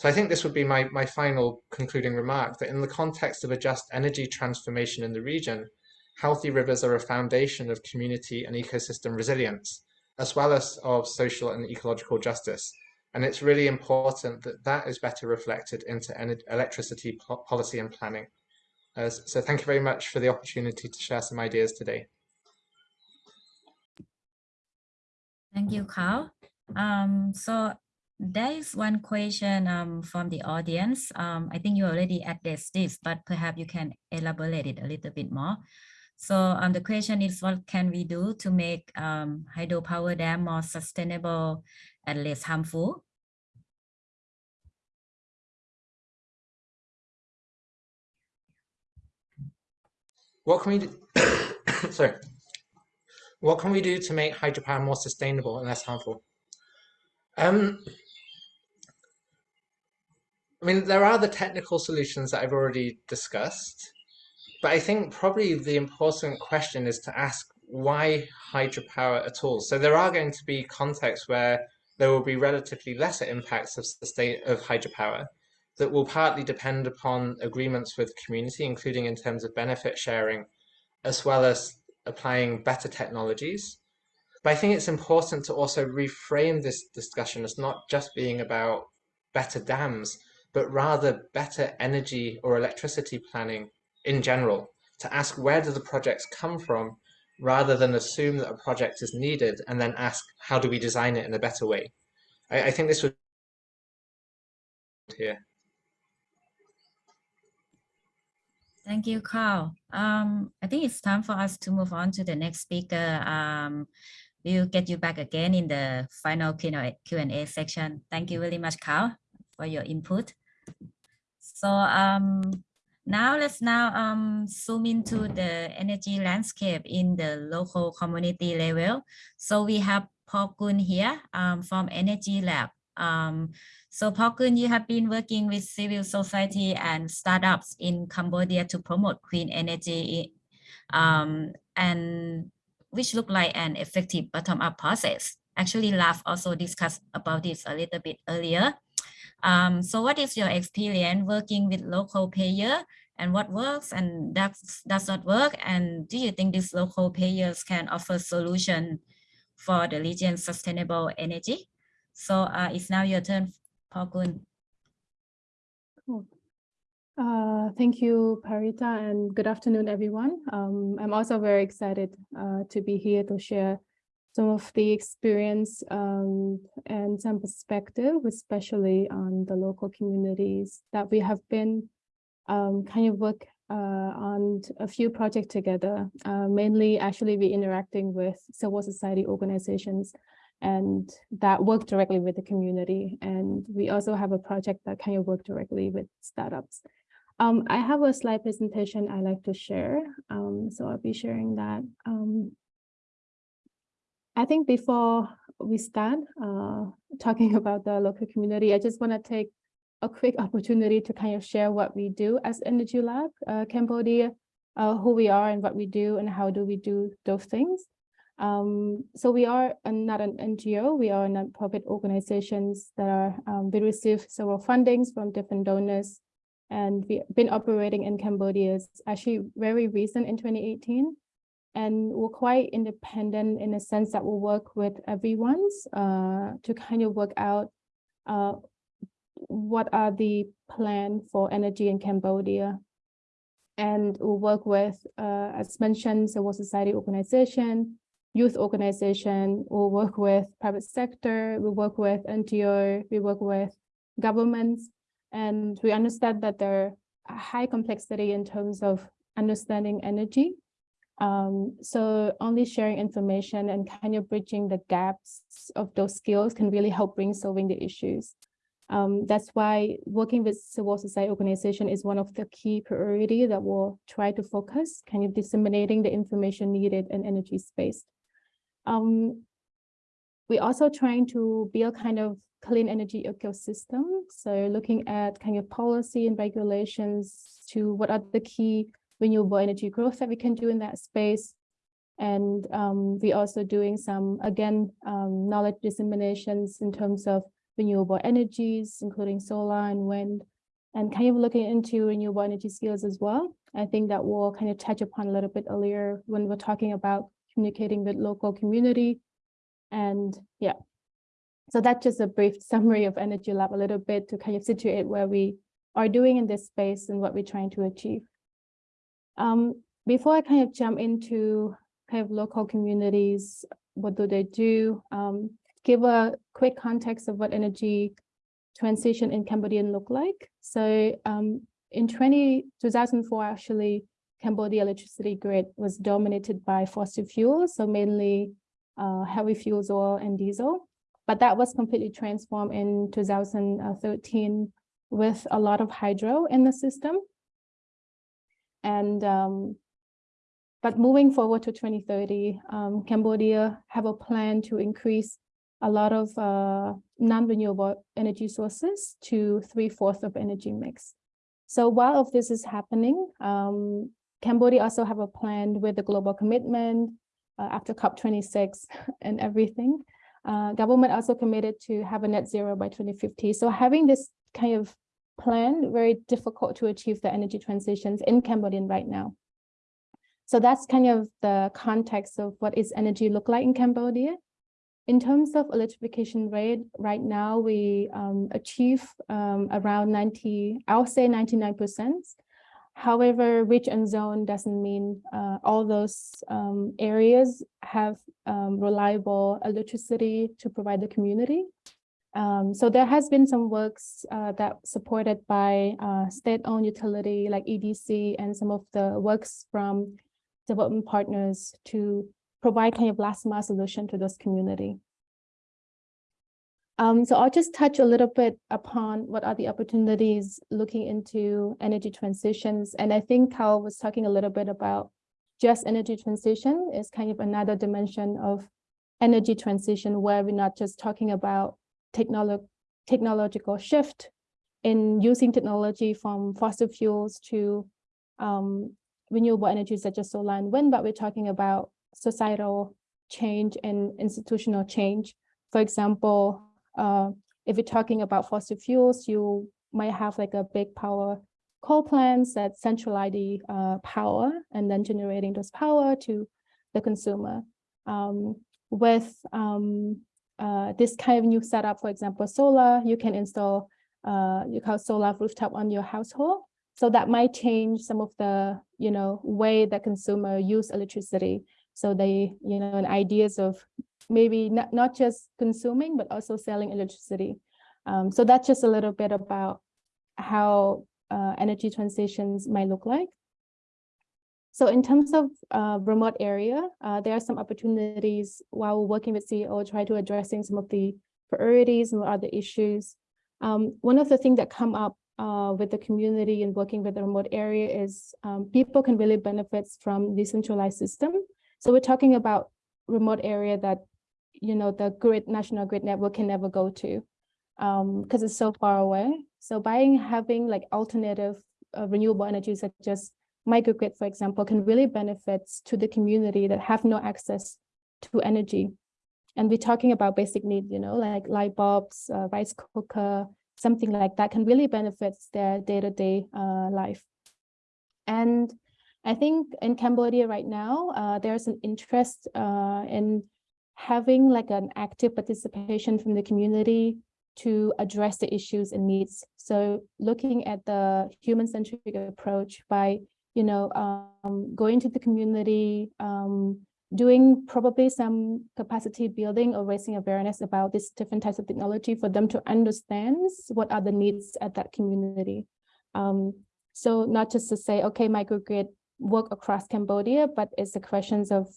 So I think this would be my, my final concluding remark that in the context of a just energy transformation in the region, healthy rivers are a foundation of community and ecosystem resilience, as well as of social and ecological justice. And it's really important that that is better reflected into electricity po policy and planning. Uh, so thank you very much for the opportunity to share some ideas today. Thank you, Carl. Um, so there is one question um, from the audience. Um, I think you already addressed this, but perhaps you can elaborate it a little bit more. So um, the question is, what can we do to make um, hydropower dam more sustainable and less harmful? What can we do? Sorry. What can we do to make hydropower more sustainable and less harmful? Um, I mean, there are the technical solutions that I've already discussed, but I think probably the important question is to ask why hydropower at all? So there are going to be contexts where there will be relatively lesser impacts of the state of hydropower that will partly depend upon agreements with community, including in terms of benefit sharing, as well as applying better technologies. But I think it's important to also reframe this discussion as not just being about better dams, but rather better energy or electricity planning in general, to ask where do the projects come from, rather than assume that a project is needed and then ask, how do we design it in a better way? I, I think this would here. Thank you, Carl. Um, I think it's time for us to move on to the next speaker. Um, we'll get you back again in the final Q&A section. Thank you very much, Carl, for your input. So um, now let's now um, zoom into the energy landscape in the local community level. So we have Paul Kun here um, from Energy Lab. Um, so Paul Kun, you have been working with civil society and startups in Cambodia to promote clean energy um, and which look like an effective bottom-up process. Actually, LAF also discussed about this a little bit earlier. Um, so what is your experience working with local payer and what works and does, does not work? And do you think these local payers can offer solution for the region's sustainable energy? So uh, it's now your turn, Paul Kun. Cool. Uh, thank you, Paritta, and good afternoon, everyone. Um, I'm also very excited uh, to be here to share some of the experience um, and some perspective, especially on the local communities that we have been um, kind of work uh, on a few projects together, uh, mainly actually we interacting with civil society organizations and that work directly with the community. And we also have a project that kind of work directly with startups. Um, I have a slide presentation I like to share, um, so I'll be sharing that. I think before we start uh, talking about the local community, I just want to take a quick opportunity to kind of share what we do as Energy Lab uh, Cambodia, uh, who we are and what we do and how do we do those things. Um, so we are not an NGO, we are non-profit organizations that are, um, we receive several fundings from different donors and we've been operating in Cambodia actually very recent in 2018 and we're quite independent in the sense that we'll work with everyone's uh, to kind of work out uh, what are the plan for energy in Cambodia. And we'll work with, uh, as mentioned, civil society organization, youth organization, we'll work with private sector, we work with NGO, we work with governments, and we understand that there are high complexity in terms of understanding energy. Um, so only sharing information and kind of bridging the gaps of those skills can really help bring solving the issues. Um, that's why working with civil society organization is one of the key priority that we'll try to focus, kind of disseminating the information needed in energy space. Um, we're also trying to build kind of clean energy ecosystem. So looking at kind of policy and regulations to what are the key renewable energy growth that we can do in that space. And um, we also doing some, again, um, knowledge disseminations in terms of renewable energies, including solar and wind, and kind of looking into renewable energy skills as well. I think that we'll kind of touch upon a little bit earlier when we're talking about communicating with local community. And yeah, so that's just a brief summary of Energy Lab a little bit to kind of situate where we are doing in this space and what we're trying to achieve. Um, before I kind of jump into kind of local communities, what do they do? Um, give a quick context of what energy transition in Cambodia look like. So um, in 20, 2004, actually, Cambodia electricity grid was dominated by fossil fuels, so mainly uh, heavy fuels, oil and diesel. But that was completely transformed in 2013 with a lot of hydro in the system. And um, but moving forward to 2030, um, Cambodia have a plan to increase a lot of uh, non-renewable energy sources to three-fourths of energy mix. So while of this is happening, um, Cambodia also have a plan with the global commitment uh, after COP26 and everything. Uh, government also committed to have a net zero by 2050. So having this kind of plan, very difficult to achieve the energy transitions in Cambodian right now. So that's kind of the context of what is energy look like in Cambodia. In terms of electrification rate, right now we um, achieve um, around 90, I'll say 99%. However, and zone doesn't mean uh, all those um, areas have um, reliable electricity to provide the community. Um, so there has been some works uh, that supported by uh, state-owned utility like EDC and some of the works from development partners to provide kind of last mile solution to this community. Um, so I'll just touch a little bit upon what are the opportunities looking into energy transitions. And I think Carl was talking a little bit about just energy transition is kind of another dimension of energy transition where we're not just talking about technolo technological shift in using technology from fossil fuels to um, renewable energies such as solar and wind, but we're talking about societal change and institutional change. For example, uh, if you're talking about fossil fuels, you might have like a big power coal plants that centralize the uh, power and then generating those power to the consumer. Um, with um, uh, this kind of new setup, for example, solar, you can install uh, you call solar rooftop on your household. So that might change some of the, you know, way that consumer use electricity. So they, you know, and ideas of maybe not, not just consuming, but also selling electricity. Um, so that's just a little bit about how uh, energy transitions might look like. So in terms of uh, remote area, uh, there are some opportunities while working with CEO, try to addressing some of the priorities and other issues. Um, one of the things that come up uh, with the community and working with the remote area is um, people can really benefit from decentralized system. So we're talking about remote area that, you know, the grid, national grid network can never go to because um, it's so far away. So by having like alternative uh, renewable energy such as microgrid, for example, can really benefit to the community that have no access to energy. And we're talking about basic needs, you know, like light bulbs, uh, rice cooker, something like that can really benefit their day-to-day -day, uh, life. And I think in Cambodia right now, uh, there's an interest uh, in having like an active participation from the community to address the issues and needs. So looking at the human-centric approach by you know, um, going to the community, um, doing probably some capacity building or raising awareness about these different types of technology for them to understand what are the needs at that community. Um, so not just to say, okay, microgrid work across Cambodia, but it's the questions of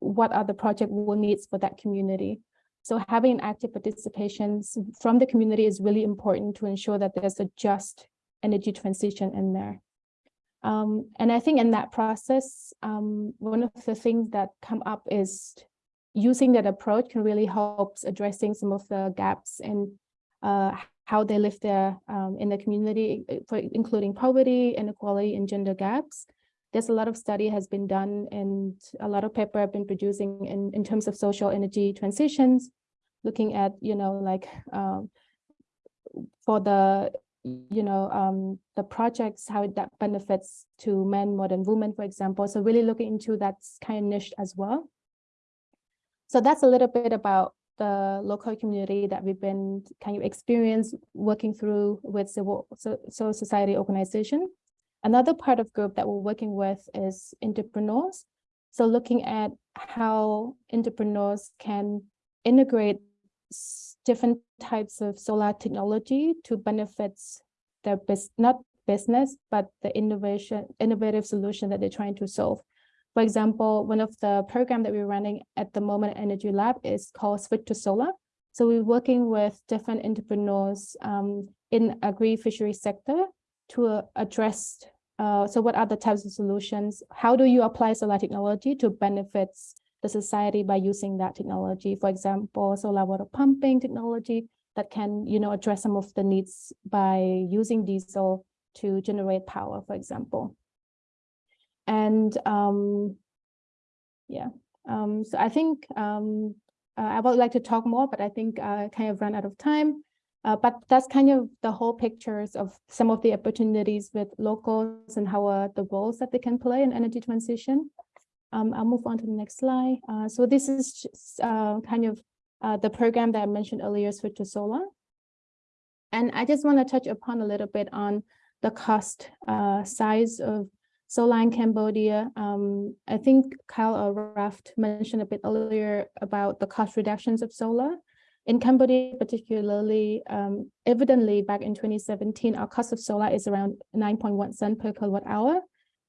what are the project will needs for that community. So having active participations from the community is really important to ensure that there's a just energy transition in there. Um, and I think in that process, um, one of the things that come up is using that approach can really help addressing some of the gaps in uh, how they live there um, in the community, for including poverty, inequality, and gender gaps. There's a lot of study has been done and a lot of paper have been producing in, in terms of social energy transitions, looking at, you know, like um, for the, you know, um, the projects, how that benefits to men more than women, for example. So really looking into that kind of niche as well. So that's a little bit about the local community that we've been kind of experience working through with civil so, so society organization. Another part of group that we're working with is entrepreneurs. So looking at how entrepreneurs can integrate different types of solar technology to benefits their business, not business, but the innovation, innovative solution that they're trying to solve. For example, one of the program that we're running at the moment Energy Lab is called Switch to Solar. So we're working with different entrepreneurs um, in agri-fishery sector to uh, address, uh, so what are the types of solutions? How do you apply solar technology to benefits the society by using that technology? For example, solar water pumping technology that can, you know, address some of the needs by using diesel to generate power, for example. And um, yeah, um, so I think um, uh, I would like to talk more, but I think I kind of run out of time. Uh, but that's kind of the whole pictures of some of the opportunities with locals and how uh, the roles that they can play in energy transition. Um, I'll move on to the next slide. Uh, so this is just, uh, kind of uh, the program that I mentioned earlier, Switch to Solar. And I just want to touch upon a little bit on the cost size of solar in Cambodia. Um, I think Kyle or Raft mentioned a bit earlier about the cost reductions of solar. In Cambodia, particularly, um, evidently back in 2017, our cost of solar is around 9.1 cent per kilowatt hour.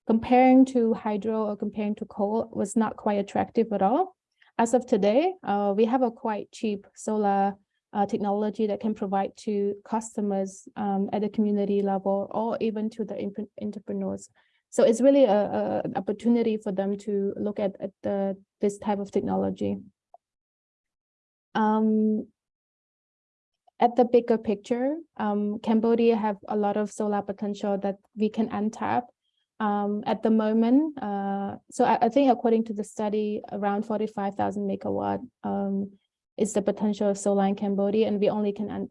Comparing to hydro or comparing to coal was not quite attractive at all. As of today, uh, we have a quite cheap solar uh, technology that can provide to customers um, at the community level or even to the entrepreneurs. So it's really a, a, an opportunity for them to look at, at the this type of technology. Um, at the bigger picture, um, Cambodia have a lot of solar potential that we can untap. Um, at the moment, uh, so I, I, think according to the study, around 45,000 megawatt um, is the potential of solar in Cambodia, and we only can,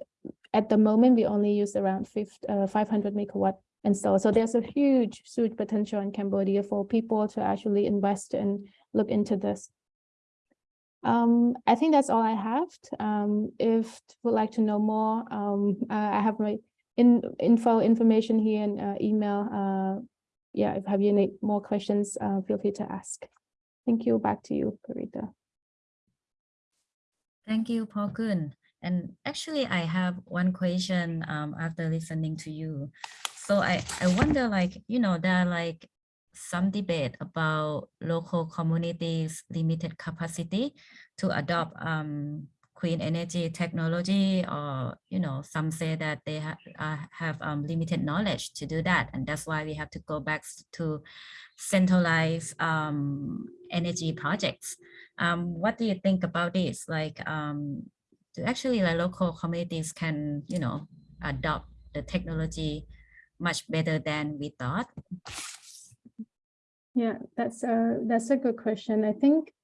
at the moment, we only use around 50, uh, 500 megawatt and so, there's a huge, huge potential in Cambodia for people to actually invest and look into this. Um, I think that's all I have. Um, if would like to know more, um, I have my in, info information here and uh, email. Yeah, if have you any more questions, uh, feel free to ask. Thank you. Back to you, Paritta. Thank you, Paul Kun. And actually, I have one question um, after listening to you. So I, I wonder like, you know, there are like some debate about local communities limited capacity to adopt um, clean energy technology or, you know, some say that they ha uh, have um, limited knowledge to do that. And that's why we have to go back to centralized um, energy projects. Um, what do you think about this? Like, um, do actually like local communities can, you know, adopt the technology much better than we thought? Yeah, that's a that's a good question. I think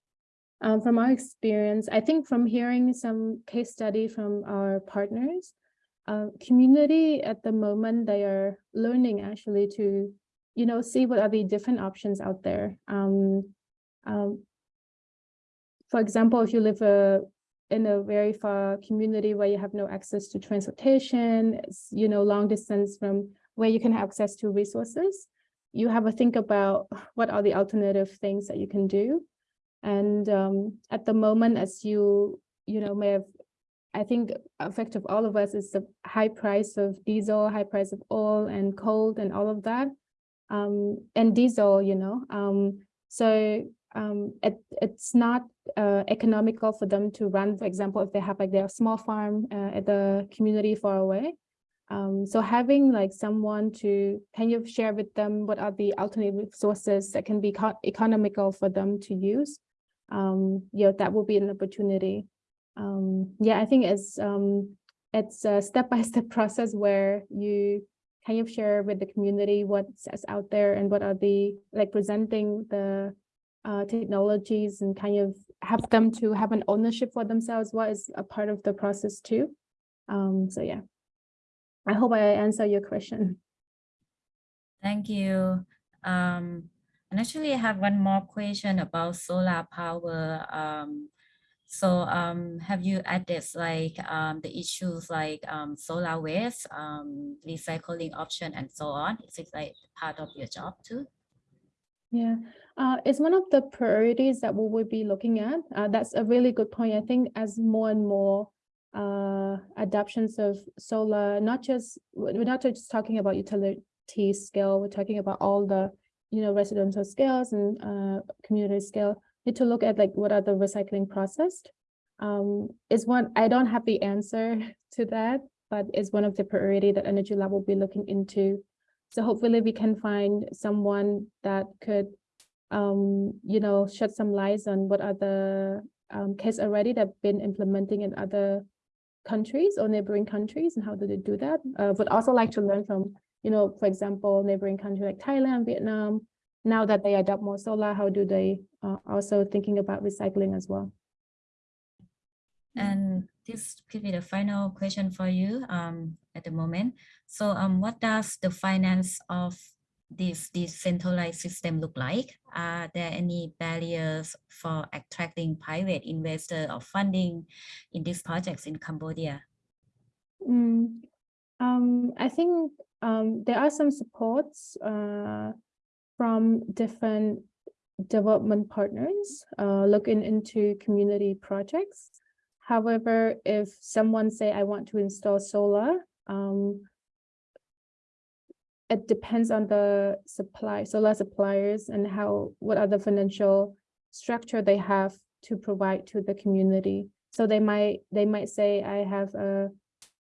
um, from our experience, I think from hearing some case study from our partners, uh, community at the moment they are learning actually to, you know, see what are the different options out there. Um, um, for example, if you live a in a very far community where you have no access to transportation, you know, long distance from where you can have access to resources, you have a think about what are the alternative things that you can do. And um, at the moment, as you, you know, may have, I think effect of all of us is the high price of diesel, high price of oil and coal and all of that. Um, and diesel, you know, um, so um, it, it's not uh, economical for them to run, for example, if they have like their small farm uh, at the community far away. Um, so having like someone to kind of share with them what are the alternative sources that can be economical for them to use, um, yeah, that will be an opportunity. Um, yeah, I think it's um, it's a step-by-step -step process where you kind of share with the community what's out there and what are the like presenting the uh, technologies and kind of have them to have an ownership for themselves what is a part of the process too um so yeah i hope i answer your question Thank you. Um, and actually I have one more question about solar power. Um, so um, have you addressed like um, the issues like um, solar waste, um, recycling option and so on? Is it like part of your job too? Yeah, uh, it's one of the priorities that we will be looking at. Uh, that's a really good point. I think as more and more uh, adoptions of solar, not just, we're not just talking about utility scale, we're talking about all the, you know, residential scales and uh, community scale, need to look at like what are the recycling processed. Um, is one, I don't have the answer to that, but it's one of the priority that Energy Lab will be looking into so hopefully we can find someone that could, um, you know, shed some lights on what are the um, case already that have been implementing in other countries or neighboring countries and how do they do that? Uh, would also like to learn from, you know, for example, neighboring countries like Thailand, Vietnam, now that they adopt more solar, how do they uh, also thinking about recycling as well? And this could be the final question for you um, at the moment. So um, what does the finance of this decentralized system look like? Are there any barriers for attracting private investor or funding in these projects in Cambodia? Mm, um, I think um, there are some supports uh, from different development partners uh, looking into community projects. However, if someone say, I want to install solar, um, it depends on the supply, solar suppliers and how, what the financial structure they have to provide to the community. So they might, they might say, I have a,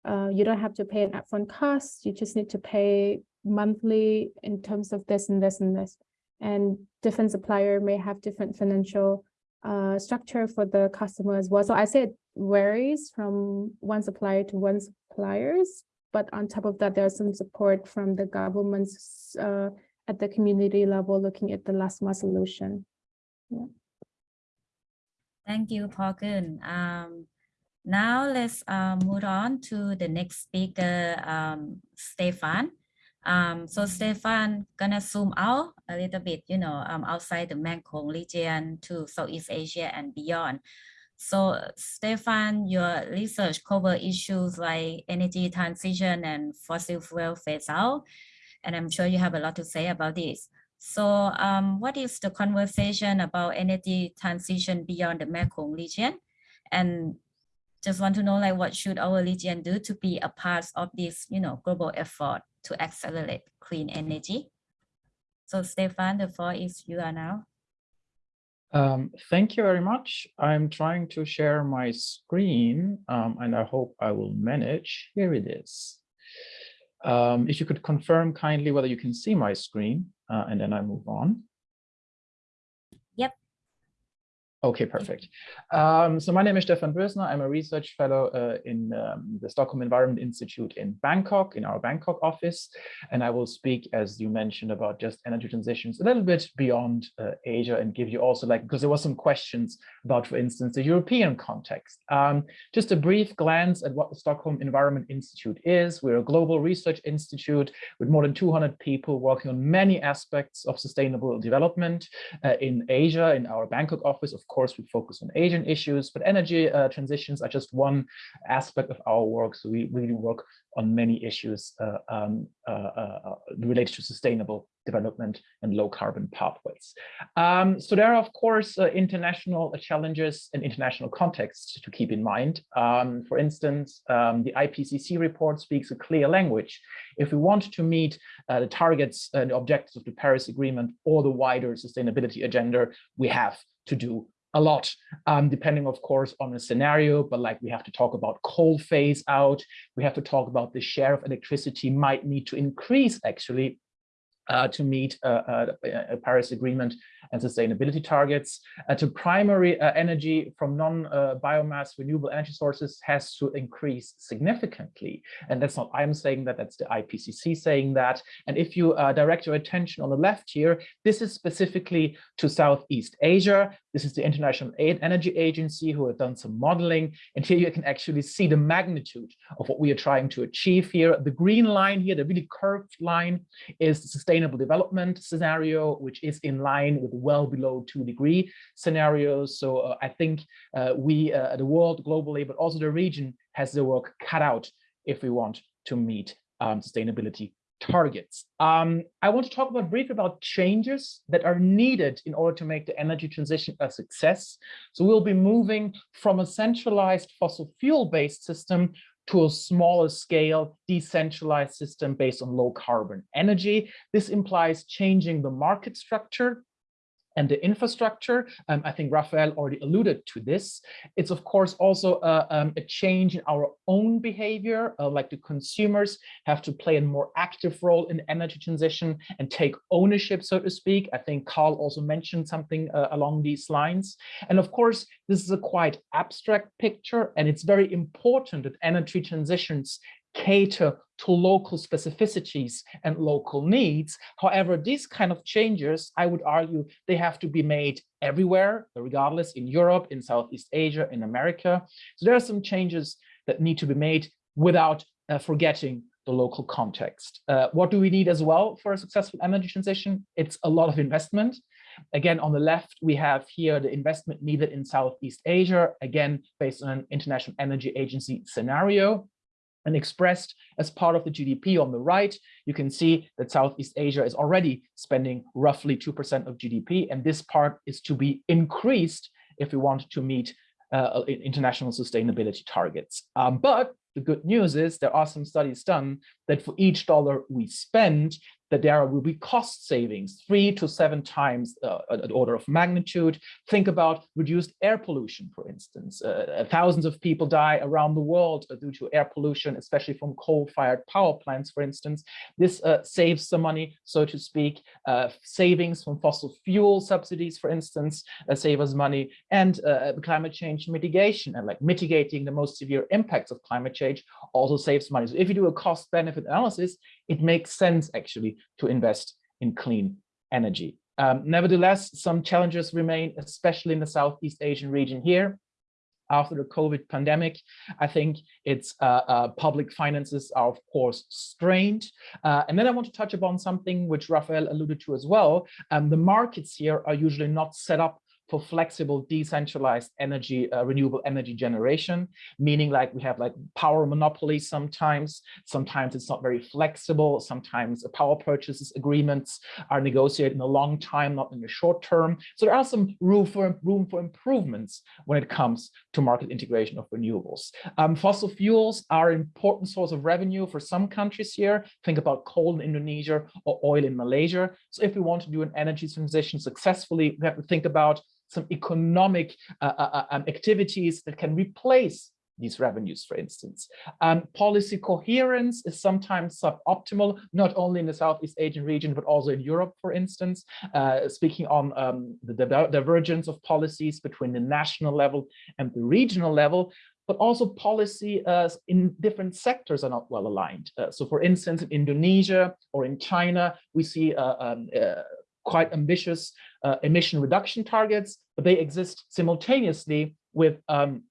uh, you don't have to pay an upfront cost, you just need to pay monthly in terms of this and this and this. And different supplier may have different financial uh, structure for the customer as well. So I say it varies from one supplier to one suppliers, but on top of that, there's some support from the governments uh, at the community level looking at the last mile solution. Yeah. Thank you, Parkin. Um, now let's uh, move on to the next speaker, um, Stefan. Um, so Stefan gonna zoom out a little bit, you know, um, outside the Mekong region to Southeast Asia and beyond. So Stefan, your research cover issues like energy transition and fossil fuel phase out, and I'm sure you have a lot to say about this. So um, what is the conversation about energy transition beyond the Mekong region? And just want to know like what should our region do to be a part of this, you know, global effort to accelerate clean energy? So Stefan, the floor is you are now. Um, thank you very much. I'm trying to share my screen um, and I hope I will manage. Here it is. Um, if you could confirm kindly whether you can see my screen uh, and then I move on. Okay, perfect. Um, so my name is Stefan Bößner. I'm a research fellow uh, in um, the Stockholm Environment Institute in Bangkok, in our Bangkok office. And I will speak, as you mentioned, about just energy transitions a little bit beyond uh, Asia and give you also like, because there was some questions about, for instance, the European context. Um, just a brief glance at what the Stockholm Environment Institute is. We're a global research institute with more than 200 people working on many aspects of sustainable development uh, in Asia, in our Bangkok office, of course, we focus on Asian issues, but energy uh, transitions are just one aspect of our work. So we really work on many issues uh, um, uh, uh related to sustainable development and low carbon pathways. Um, so there are, of course, uh, international challenges and international contexts to keep in mind. Um, for instance, um, the IPCC report speaks a clear language. If we want to meet the targets and objectives of the Paris Agreement or the wider sustainability agenda, we have to do a lot, um, depending, of course, on the scenario, but like we have to talk about coal phase out, we have to talk about the share of electricity might need to increase actually uh, to meet uh, uh, a Paris Agreement and sustainability targets. Uh, to primary uh, energy from non-biomass renewable energy sources has to increase significantly. And that's not I'm saying that, that's the IPCC saying that. And if you uh, direct your attention on the left here, this is specifically to Southeast Asia. This is the International Energy Agency who have done some modeling. And here you can actually see the magnitude of what we are trying to achieve here. The green line here, the really curved line, is the sustainable development scenario, which is in line with well below two degree scenarios. So uh, I think uh, we, uh, the world globally, but also the region has the work cut out if we want to meet um, sustainability targets. Um, I want to talk about briefly about changes that are needed in order to make the energy transition a success. So we'll be moving from a centralized fossil fuel based system to a smaller scale decentralized system based on low carbon energy. This implies changing the market structure and the infrastructure. Um, I think Raphael already alluded to this. It's of course also uh, um, a change in our own behavior, uh, like the consumers have to play a more active role in energy transition and take ownership, so to speak. I think Carl also mentioned something uh, along these lines. And of course, this is a quite abstract picture, and it's very important that energy transitions cater to local specificities and local needs. However, these kind of changes, I would argue, they have to be made everywhere, regardless in Europe, in Southeast Asia, in America. So there are some changes that need to be made without uh, forgetting the local context. Uh, what do we need as well for a successful energy transition? It's a lot of investment. Again, on the left, we have here the investment needed in Southeast Asia, again, based on an International Energy Agency scenario and expressed as part of the GDP on the right, you can see that Southeast Asia is already spending roughly 2% of GDP, and this part is to be increased if we want to meet uh, international sustainability targets. Um, but the good news is there are some studies done that for each dollar we spend, that there will be cost savings, three to seven times uh, an order of magnitude. Think about reduced air pollution, for instance. Uh, uh, thousands of people die around the world uh, due to air pollution, especially from coal-fired power plants, for instance. This uh, saves some money, so to speak. Uh, savings from fossil fuel subsidies, for instance, save us money. And climate change mitigation, and like mitigating the most severe impacts of climate change, also saves money. So if you do a cost-benefit analysis, it makes sense actually to invest in clean energy. Um, nevertheless, some challenges remain, especially in the Southeast Asian region here. After the COVID pandemic, I think its uh, uh, public finances are, of course, strained. Uh, and then I want to touch upon something which Raphael alluded to as well. Um, the markets here are usually not set up for flexible decentralized energy uh, renewable energy generation meaning like we have like power monopolies sometimes. Sometimes it's not very flexible. Sometimes power purchases agreements are negotiated in a long time not in the short term. So there are some room for room for improvements when it comes to market integration of renewables. Um, fossil fuels are an important source of revenue for some countries here. Think about coal in indonesia or oil in malaysia. So if we want to do an energy transition successfully we have to think about some economic uh, uh, uh, um, activities that can replace these revenues, for instance. Um, policy coherence is sometimes suboptimal, not only in the Southeast Asian region, but also in Europe, for instance, uh, speaking on um, the divergence of policies between the national level and the regional level, but also policy uh, in different sectors are not well aligned. Uh, so for instance, in Indonesia or in China, we see uh, um, uh, quite ambitious uh, emission reduction targets, but they exist simultaneously with um,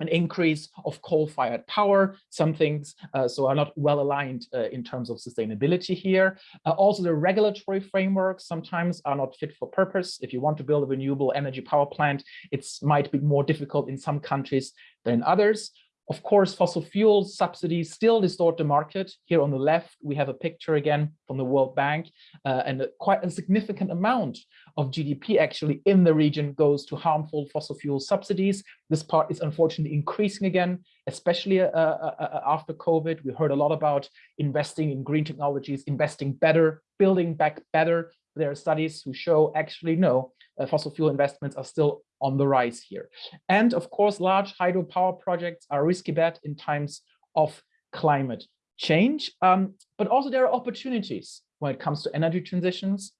an increase of coal-fired power. Some things uh, so are not well aligned uh, in terms of sustainability here. Uh, also, the regulatory frameworks sometimes are not fit for purpose. If you want to build a renewable energy power plant, it might be more difficult in some countries than others. Of course, fossil fuel subsidies still distort the market. Here on the left, we have a picture again from the World Bank, uh, and a, quite a significant amount of GDP actually in the region goes to harmful fossil fuel subsidies. This part is unfortunately increasing again, especially uh, uh, uh after COVID. We heard a lot about investing in green technologies, investing better, building back better. There are studies who show actually no, uh, fossil fuel investments are still on the rise here. And of course, large hydropower projects are risky bet in times of climate change. Um, but also there are opportunities when it comes to energy transitions.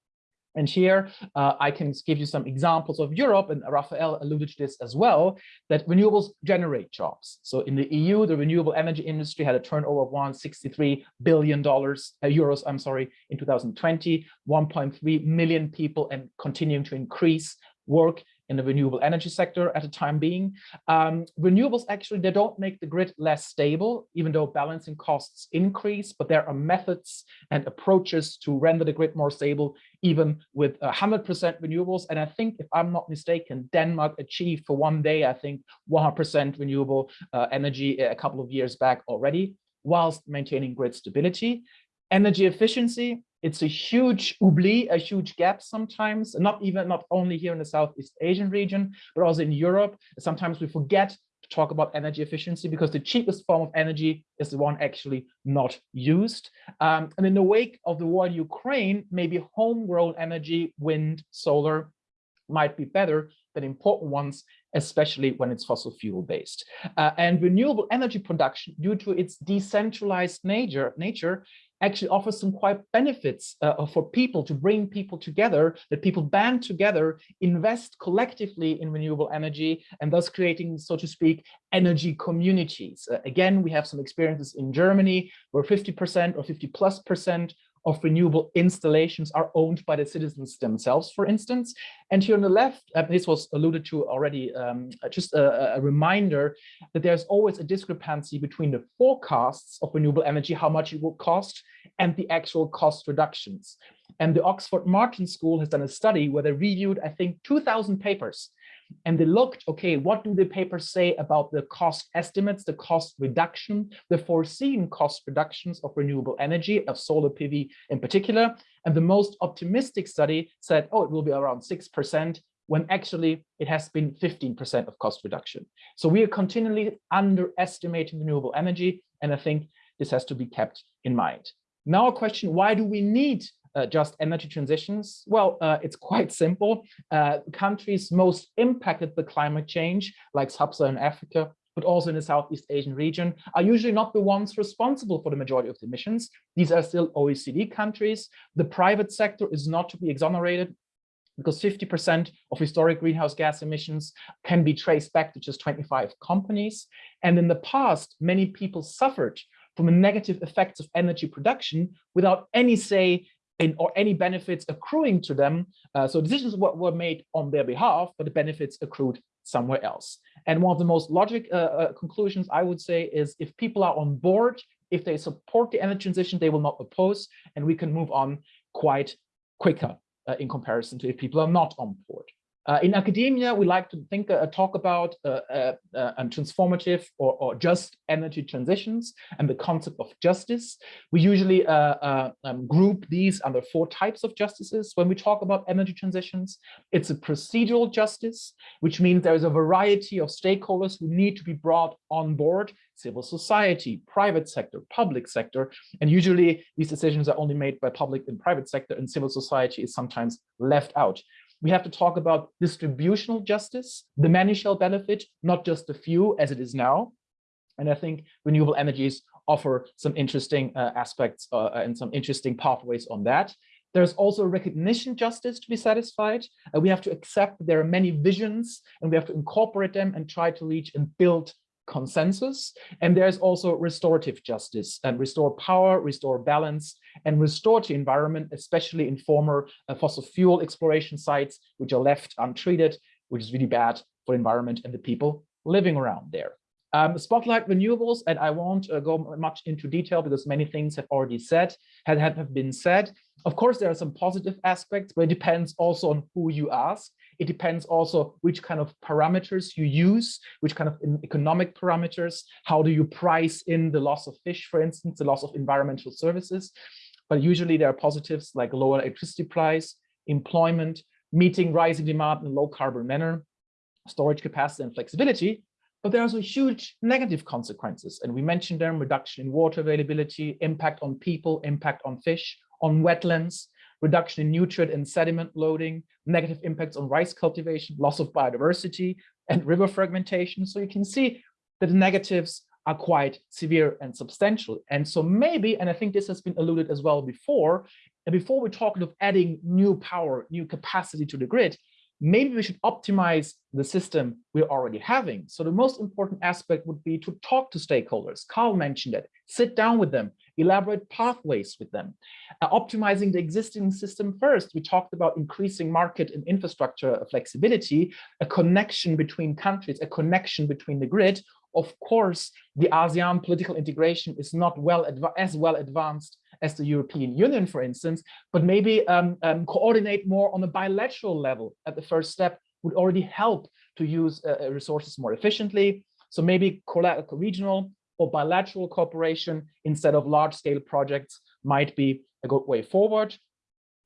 And here uh, I can give you some examples of Europe, and Raphael alluded to this as well, that renewables generate jobs. So in the EU, the renewable energy industry had a turnover of 163 billion dollars uh, euros, I'm sorry, in 2020, 1.3 million people and continuing to increase work in the renewable energy sector at the time being. Um, renewables actually, they don't make the grid less stable, even though balancing costs increase, but there are methods and approaches to render the grid more stable, even with 100% renewables. And I think, if I'm not mistaken, Denmark achieved for one day, I think 100% renewable uh, energy a couple of years back already, whilst maintaining grid stability. Energy efficiency, it's a huge oubli, a huge gap sometimes, not even not only here in the Southeast Asian region, but also in Europe. Sometimes we forget to talk about energy efficiency because the cheapest form of energy is the one actually not used. Um, and in the wake of the war in Ukraine, maybe homegrown energy, wind, solar, might be better than important ones, especially when it's fossil fuel based. Uh, and renewable energy production, due to its decentralized nature, nature actually offers some quite benefits uh, for people to bring people together, that people band together, invest collectively in renewable energy, and thus creating, so to speak, energy communities. Uh, again, we have some experiences in Germany where 50% or 50 plus percent of renewable installations are owned by the citizens themselves, for instance. And here on the left, uh, this was alluded to already, um, uh, just a, a, reminder that there's always a discrepancy between the forecasts of renewable energy, how much it will cost, and the actual cost reductions. And the Oxford Martin School has done a study where they reviewed, I think, 2000 papers and they looked, okay, what do the papers say about the cost estimates, the cost reduction, the foreseen cost reductions of renewable energy, of solar PV in particular. And the most optimistic study said, oh, it will be around 6%, when actually it has been 15% of cost reduction. So we are continually underestimating renewable energy, and I think this has to be kept in mind. Now a question, why do we need uh, just energy transitions? Well, uh, it's quite simple. Uh, countries most impacted by climate change, like sub-Saharan Africa, but also in the Southeast Asian region, are usually not the ones responsible for the majority of the emissions. These are still OECD countries. The private sector is not to be exonerated because 50% of historic greenhouse gas emissions can be traced back to just 25 companies. And in the past, many people suffered from the negative effects of energy production without any say in, or any benefits accruing to them. Uh, so decisions were, were made on their behalf, but the benefits accrued somewhere else. And one of the most logic uh, uh, conclusions I would say is if people are on board, if they support the energy transition, they will not oppose, and we can move on quite quicker uh, in comparison to if people are not on board. Uh, in academia, we like to think, uh, talk about uh, uh, uh transformative or, or, just energy transitions and the concept of justice. We usually uh, um, group these under four types of justices when we talk about energy transitions. It's a procedural justice, which means there is a variety of stakeholders who need to be brought on board, civil society, private sector, public sector, and usually these decisions are only made by public and private sector and civil society is sometimes left out we have to talk about distributional justice. The many shall benefit, not just the few as it is now. And I think renewable energies offer some interesting uh, aspects uh, and some interesting pathways on that. There's also recognition justice to be satisfied. Uh, we have to accept there are many visions and we have to incorporate them and try to reach and build consensus. And there's also restorative justice and restore power, restore balance, and restore the environment, especially in former uh, fossil fuel exploration sites, which are left untreated, which is really bad for environment and the people living around there. Um, spotlight renewables, and I won't uh, go much into detail because many things have already said, have, have been said. Of course, there are some positive aspects, but it depends also on who you ask. It depends also which kind of parameters you use, which kind of economic parameters, how do you price in the loss of fish, for instance, the loss of environmental services. But usually there are positives like lower electricity price, employment, meeting rising demand in a low carbon manner, storage capacity and flexibility. But there are also huge negative consequences. And we mentioned them, reduction in water availability, impact on people, impact on fish, on wetlands, reduction in nutrient and sediment loading, negative impacts on rice cultivation, loss of biodiversity, and river fragmentation. So you can see that the negatives are quite severe and substantial. And so maybe, and I think this has been alluded as well before, And before we talk of adding new power, new capacity to the grid, maybe we should optimize the system we're already having. So the most important aspect would be to talk to stakeholders. Carl mentioned it, sit down with them, elaborate pathways with them. Uh, optimizing the existing system first, we talked about increasing market and infrastructure flexibility, a connection between countries, a connection between the grid. Of course, the ASEAN political integration is not well as well advanced as the European Union, for instance, but maybe um, um, coordinate more on a bilateral level at the first step would already help to use uh, resources more efficiently. So maybe regional or bilateral cooperation instead of large scale projects might be a good way forward.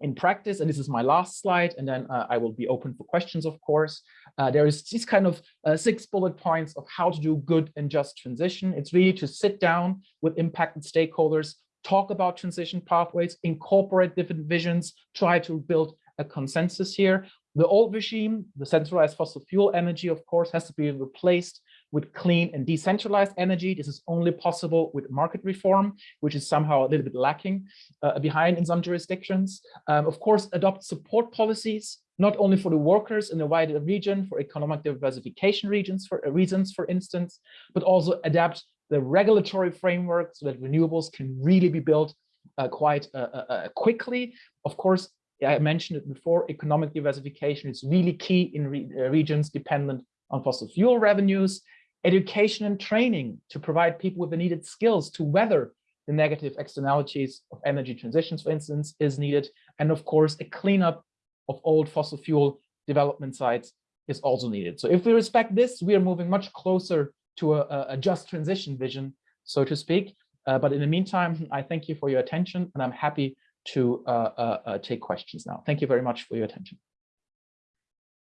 In practice, and this is my last slide, and then uh, I will be open for questions, of course. Uh, there is these kind of uh, six bullet points of how to do good and just transition. It's really to sit down with impacted stakeholders, talk about transition pathways, incorporate different visions, try to build a consensus here. The old regime, the centralized fossil fuel energy, of course, has to be replaced with clean and decentralized energy. This is only possible with market reform, which is somehow a little bit lacking uh, behind in some jurisdictions. Um, of course, adopt support policies, not only for the workers in the wider region, for economic diversification regions, for uh, reasons, for instance, but also adapt the regulatory framework so that renewables can really be built uh, quite uh, uh, uh quickly. Of course, I mentioned it before, economic diversification is really key in re regions dependent on fossil fuel revenues education and training to provide people with the needed skills to weather the negative externalities of energy transitions, for instance, is needed. And of course, a cleanup of old fossil fuel development sites is also needed. So if we respect this, we are moving much closer to a, a just transition vision, so to speak. Uh, but in the meantime, I thank you for your attention, and I'm happy to uh, uh, uh take questions now. Thank you very much for your attention.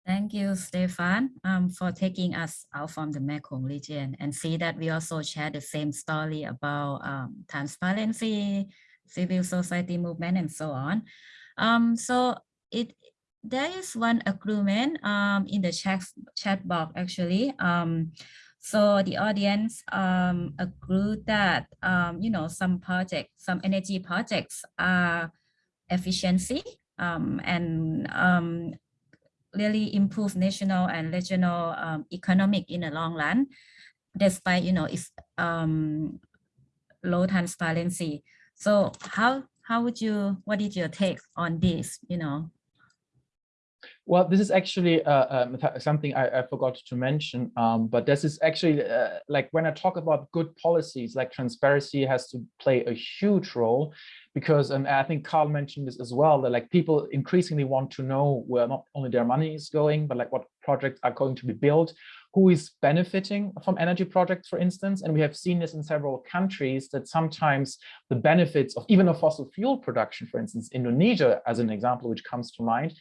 Thank you, Stefan, um, for taking us out from the Mekong region and see that we also share the same story about um, transparency, civil society movement, and so on. Um, so it there is one agreement um, in the chat, chat box actually. So the audience um, agreed that um, you know some projects, some energy projects are efficiency um, and um, really improve national and regional um, economic in the long run, despite you know its um, low transparency. So how how would you what is your take on this? You know. Well, this is actually uh, um, something I, I, forgot to mention, um, but this is actually uh, like when I talk about good policies, like transparency has to play a huge role because I think Carl mentioned this as well, that like people increasingly want to know where not only their money is going, but like what projects are going to be built, who is benefiting from energy projects, for instance. And we have seen this in several countries that sometimes the benefits of even a fossil fuel production, for instance, Indonesia as an example, which comes to mind,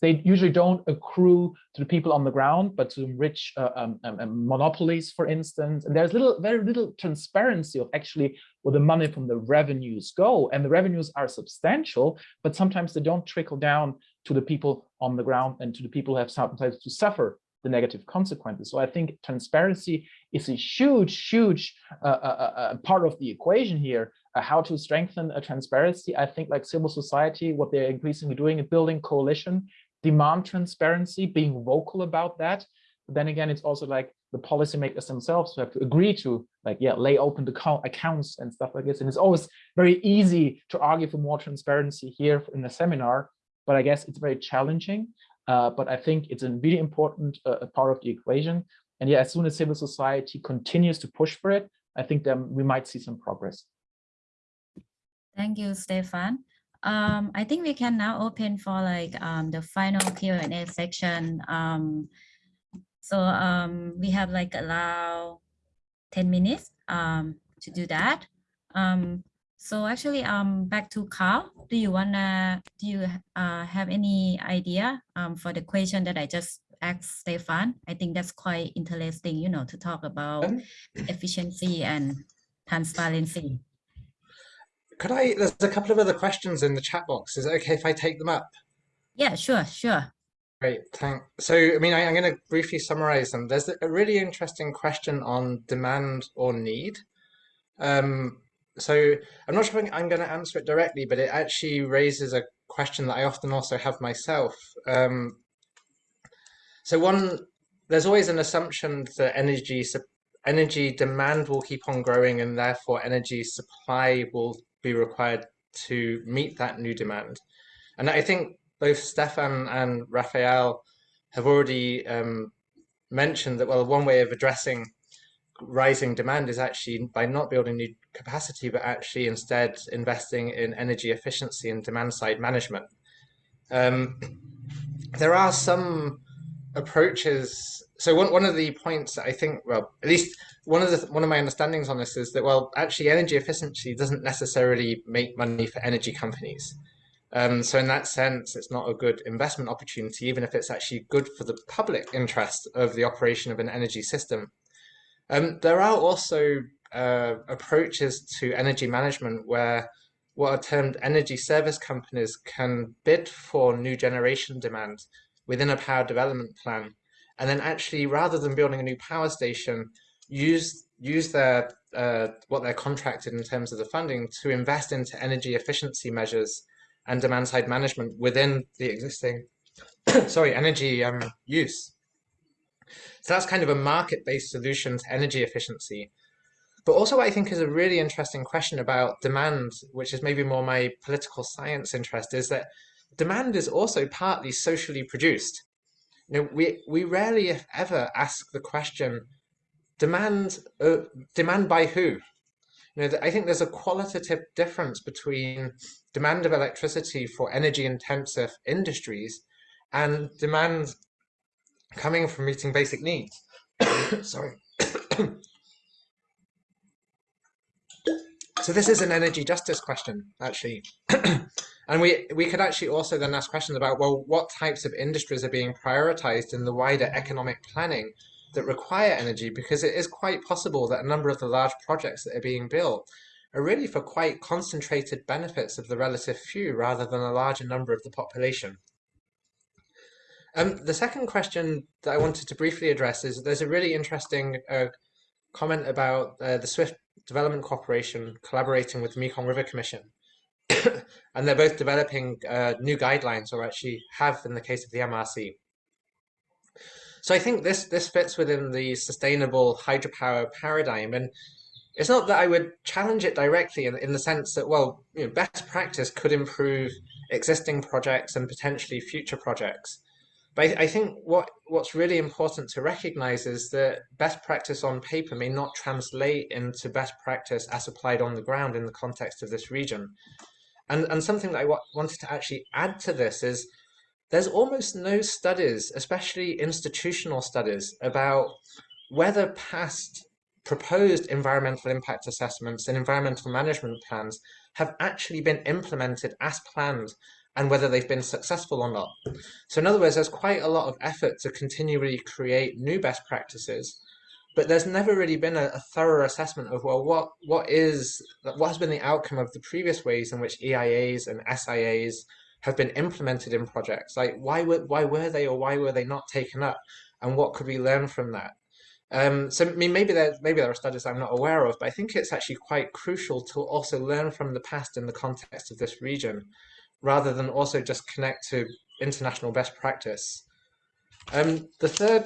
they usually don't accrue to the people on the ground, but to rich uh, um, um, um, monopolies, for instance. And there's little, very little transparency of actually where the money from the revenues go. And the revenues are substantial, but sometimes they don't trickle down to the people on the ground and to the people who have sometimes to suffer the negative consequences. So I think transparency is a huge, huge uh, uh, uh, uh part of the equation here. Uh, how to strengthen a transparency. I think like civil society, what they're increasingly doing is building coalition demand transparency, being vocal about that. But then again, it's also like the policymakers themselves have to agree to like, yeah, lay open the accounts and stuff like this. And it's always very easy to argue for more transparency here in the seminar, but I guess it's very challenging. Uh, but I think it's a really important uh, part of the equation. And yeah, as soon as civil society continues to push for it, I think then we might see some progress. Thank you, Stefan. Um, I think we can now open for like um, the final Q&A section. Um, so um, we have like allow 10 minutes um, to do that. Um, so actually, um, back to Carl, do you wanna, do you uh, have any idea um, for the question that I just asked Stefan? I think that's quite interesting, you know, to talk about efficiency and transparency. Could I, there's a couple of other questions in the chat box. Is it okay if I take them up? Yeah, sure, sure. Great, thanks. So, I mean, I, am going to briefly summarize them. There's a really interesting question on demand or need. Um, so I'm not sure I'm going to answer it directly, but it actually raises a question that I often also have myself. Um, so one, there's always an assumption that energy energy demand will keep on growing, and therefore energy supply will be required to meet that new demand. And I think both Stefan and Raphael have already um, mentioned that, well, one way of addressing rising demand is actually by not building new capacity, but actually instead investing in energy efficiency and demand side management. Um, there are some approaches. So one, one of the points that I think, well, at least one of the one of my understandings on this is that, well, actually energy efficiency doesn't necessarily make money for energy companies. Um, so in that sense, it's not a good investment opportunity, even if it's actually good for the public interest of the operation of an energy system. Um, there are also uh, approaches to energy management where what are termed energy service companies can bid for new generation demand within a power development plan. And then actually, rather than building a new power station, use use their uh, what they're contracted in terms of the funding to invest into energy efficiency measures and demand side management within the existing sorry energy um, use. So that's kind of a market-based solution to energy efficiency. But also what I think is a really interesting question about demand, which is maybe more my political science interest, is that demand is also partly socially produced. You know, we, we rarely, if ever, ask the question, demand, uh, demand by who? You know, I think there's a qualitative difference between demand of electricity for energy intensive industries and demand coming from meeting basic needs. Sorry. so this is an energy justice question, actually. and we, we could actually also then ask questions about, well, what types of industries are being prioritized in the wider economic planning that require energy? Because it is quite possible that a number of the large projects that are being built are really for quite concentrated benefits of the relative few rather than a larger number of the population. Um, the second question that I wanted to briefly address is there's a really interesting uh, comment about uh, the Swiss Development Corporation collaborating with the Mekong River Commission. and they're both developing uh, new guidelines, or actually have in the case of the MRC. So I think this this fits within the sustainable hydropower paradigm, and it's not that I would challenge it directly in, in the sense that well, you know, best practice could improve existing projects and potentially future projects. But I, I think what what's really important to recognize is that best practice on paper may not translate into best practice as applied on the ground in the context of this region. And, and something that I wanted to actually add to this is there's almost no studies, especially institutional studies, about whether past proposed environmental impact assessments and environmental management plans have actually been implemented as planned and whether they've been successful or not. So in other words, there's quite a lot of effort to continually create new best practices, but there's never really been a, a, thorough assessment of, well, what what is what has been the outcome of the previous ways in which EIAs and SIAs have been implemented in projects? Like why were why were they or why were they not taken up? And what could we learn from that? Um, so I mean, maybe there maybe there are studies I'm not aware of, but I think it's actually quite crucial to also learn from the past in the context of this region rather than also just connect to international best practice. Um, the third,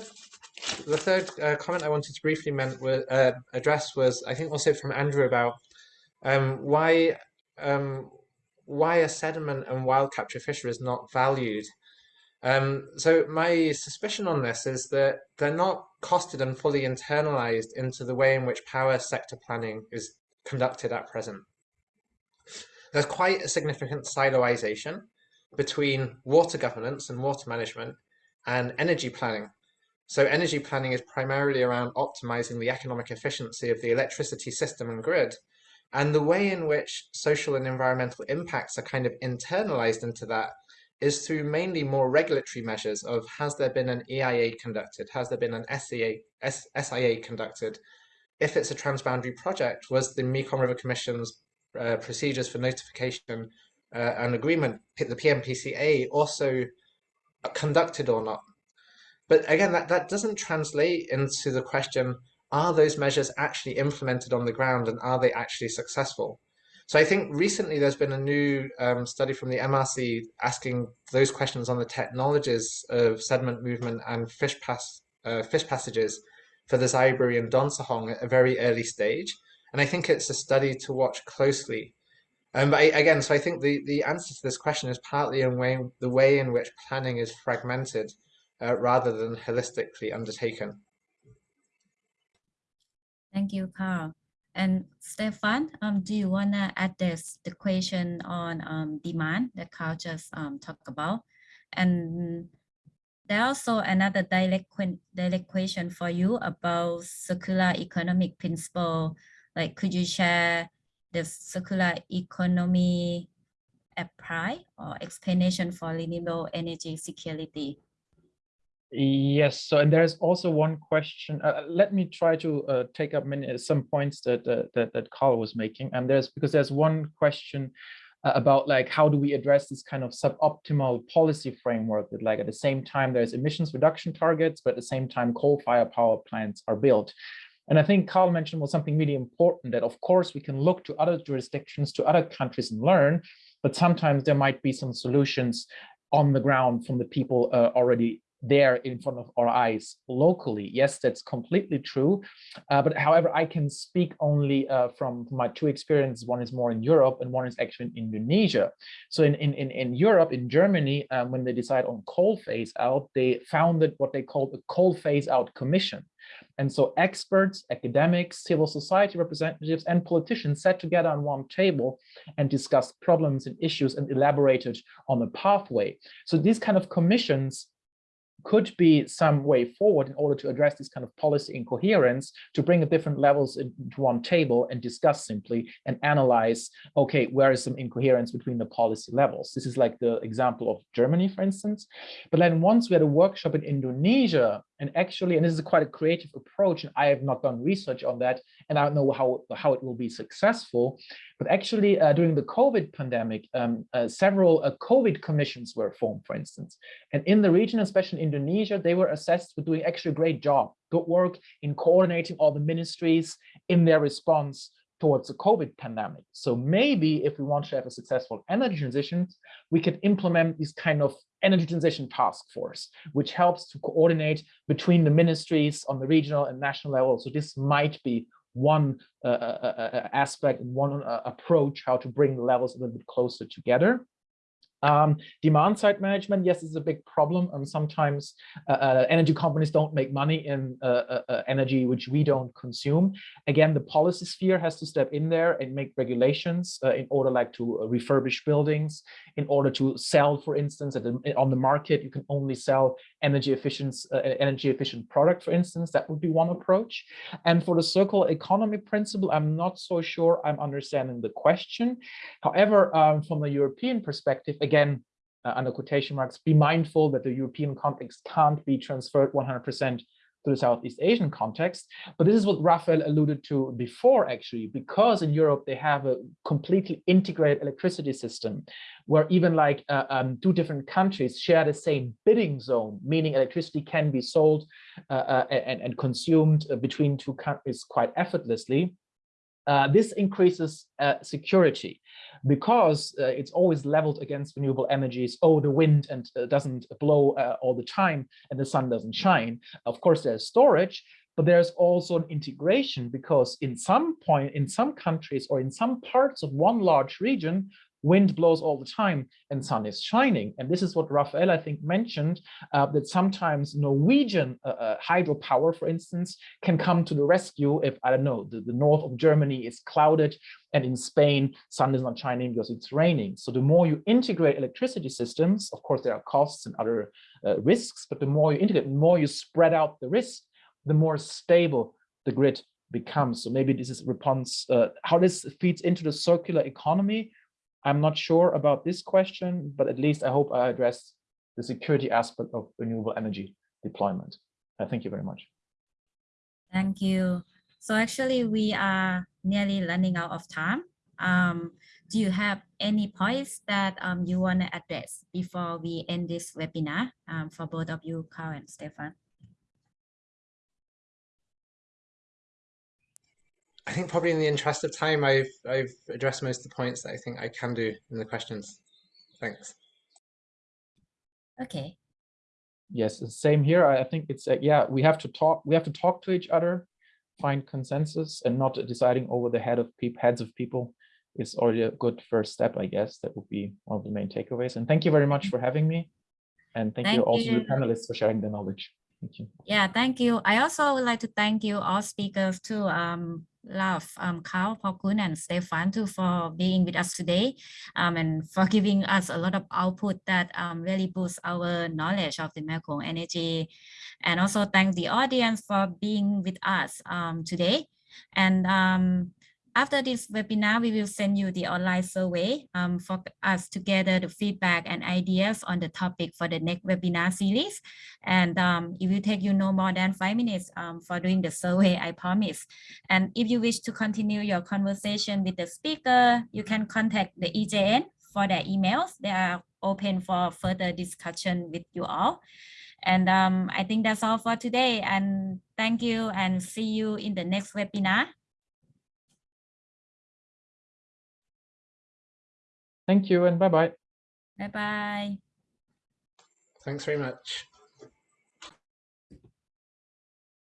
the third uh, comment I wanted to briefly meant, uh, address was, I think also from Andrew about um, why um, why a sediment and wild capture fishery is not valued. Um, so my suspicion on this is that they're not costed and fully internalized into the way in which power sector planning is conducted at present there's quite a significant siloization between water governance and water management and energy planning. So energy planning is primarily around optimizing the economic efficiency of the electricity system and grid. And the way in which social and environmental impacts are kind of internalized into that is through mainly more regulatory measures of has there been an EIA conducted, has there been an SIA, SIA conducted, if it's a transboundary project, was the Mekong River Commission's uh, procedures for notification uh, and agreement, the PNPCA, also conducted or not. But again, that, that doesn't translate into the question are those measures actually implemented on the ground and are they actually successful? So I think recently there's been a new um, study from the MRC asking those questions on the technologies of sediment movement and fish pass uh, fish passages for the Xayaburi and Don Sahong at a very early stage. And I think it's a study to watch closely. Um, but I, again, so I think the, the answer to this question is partly in way, the way in which planning is fragmented uh, rather than holistically undertaken. Thank you, Carl. And Stefan, um, do you want to address the question on um, demand that Carl just um, talked about? And there also another direct, direct question for you about circular economic principle. Like, could you share the circular economy apply or explanation for renewable energy security? Yes, so and there's also one question. Uh, let me try to uh, take up many some points that uh, that that Carl was making. And there's because there's one question uh, about like how do we address this kind of suboptimal policy framework that like at the same time there's emissions reduction targets, but at the same time coal-fired power plants are built. And I think Carl mentioned was something really important that of course we can look to other jurisdictions, to other countries and learn, but sometimes there might be some solutions on the ground from the people uh, already there in front of our eyes locally. Yes, that's completely true. Uh, but however, I can speak only uh, from my two experiences. One is more in Europe and one is actually in Indonesia. So in, in, in, in Europe, in Germany, um, when they decide on coal phase out, they founded what they called a coal phase out commission. And so experts, academics, civil society representatives, and politicians sat together on one table and discussed problems and issues and elaborated on a pathway. So these kind of commissions could be some way forward in order to address this kind of policy incoherence to bring the different levels into one table and discuss simply and analyze, okay, where is some incoherence between the policy levels? This is like the example of Germany, for instance. But then once we had a workshop in Indonesia, and actually, and this is quite a creative approach, and I have not done research on that, and I don't know how, how it will be successful. But actually, uh, during the COVID pandemic, um, uh, several uh, COVID commissions were formed, for instance. And in the region, especially in Indonesia, they were assessed for doing actually a great job, good work in coordinating all the ministries in their response towards the COVID pandemic. So maybe if we want to have a successful energy transition, we could implement these kind of energy transition task force, which helps to coordinate between the ministries on the regional and national level. So this might be one uh, uh, uh, aspect one uh, approach how to bring the levels a little bit closer together. Um, demand side management, yes, is a big problem. And um, sometimes uh, uh, energy companies don't make money in uh, uh, uh, energy which we don't consume. Again, the policy sphere has to step in there and make regulations uh, in order like to refurbish buildings, in order to sell, for instance, the, on the market, you can only sell energy efficient, energy efficient product, for instance, that would be one approach. And for the circular economy principle, I'm not so sure I'm understanding the question. However, um, from a European perspective, again, again, uh, under quotation marks, be mindful that the European context can't be transferred 100% to the Southeast Asian context. But this is what Raphael alluded to before, actually, because in Europe, they have a completely integrated electricity system where even like uh, um, two different countries share the same bidding zone, meaning electricity can be sold uh, uh, and, and consumed uh, between two countries quite effortlessly. Uh, this increases uh, security because uh, it's always leveled against renewable energies. Oh, the wind and uh, doesn't blow uh, all the time and the sun doesn't shine. Of course, there's storage, but there's also an integration because in some point, in some countries or in some parts of one large region, wind blows all the time and sun is shining. And this is what Raphael, I think, mentioned, uh, that sometimes Norwegian uh, uh, hydropower, for instance, can come to the rescue if, I don't know, the, the north of Germany is clouded and in Spain, sun is not shining because it's raining. So the more you integrate electricity systems, of course, there are costs and other uh, risks, but the more you integrate, the more you spread out the risk, the more stable the grid becomes. So maybe this is response, uh, how this feeds into the circular economy I'm not sure about this question, but at least I hope I addressed the security aspect of renewable energy deployment. Uh, thank you very much. Thank you. So actually we are nearly running out of time. Um, do you have any points that um, you want to address before we end this webinar um, for both of you, Carl and Stefan? I think probably in the interest of time, I've I've addressed most of the points that I think I can do in the questions. Thanks. Okay. Yes, same here. I I think it's, uh, yeah, we have to talk, we have to talk to each other, find consensus and not deciding over the head of peop heads of people is already a good first step, I guess. That would be one of the main takeaways. And thank you very much for having me. And thank you Thank also to the panelists for sharing the knowledge. You. Yeah, thank you. I also would like to thank you all speakers too, um, Love, um, Carl, Pokun, and Stefan too for being with us today, um, and for giving us a lot of output that um, really boosts our knowledge of the Mekong energy. And also thank the audience for being with us um, today. And um, after this webinar, we will send you the online survey um, for us to gather the feedback and ideas on the topic for the next webinar series. And um, it will take you no more than five minutes um, for doing the survey, I promise. And if you wish to continue your conversation with the speaker, you can contact the EJN for their emails. They are open for further discussion with you all. And um, I think that's all for today. And thank you and see you in the next webinar. Thank you and bye-bye. Bye bye. Thanks very much.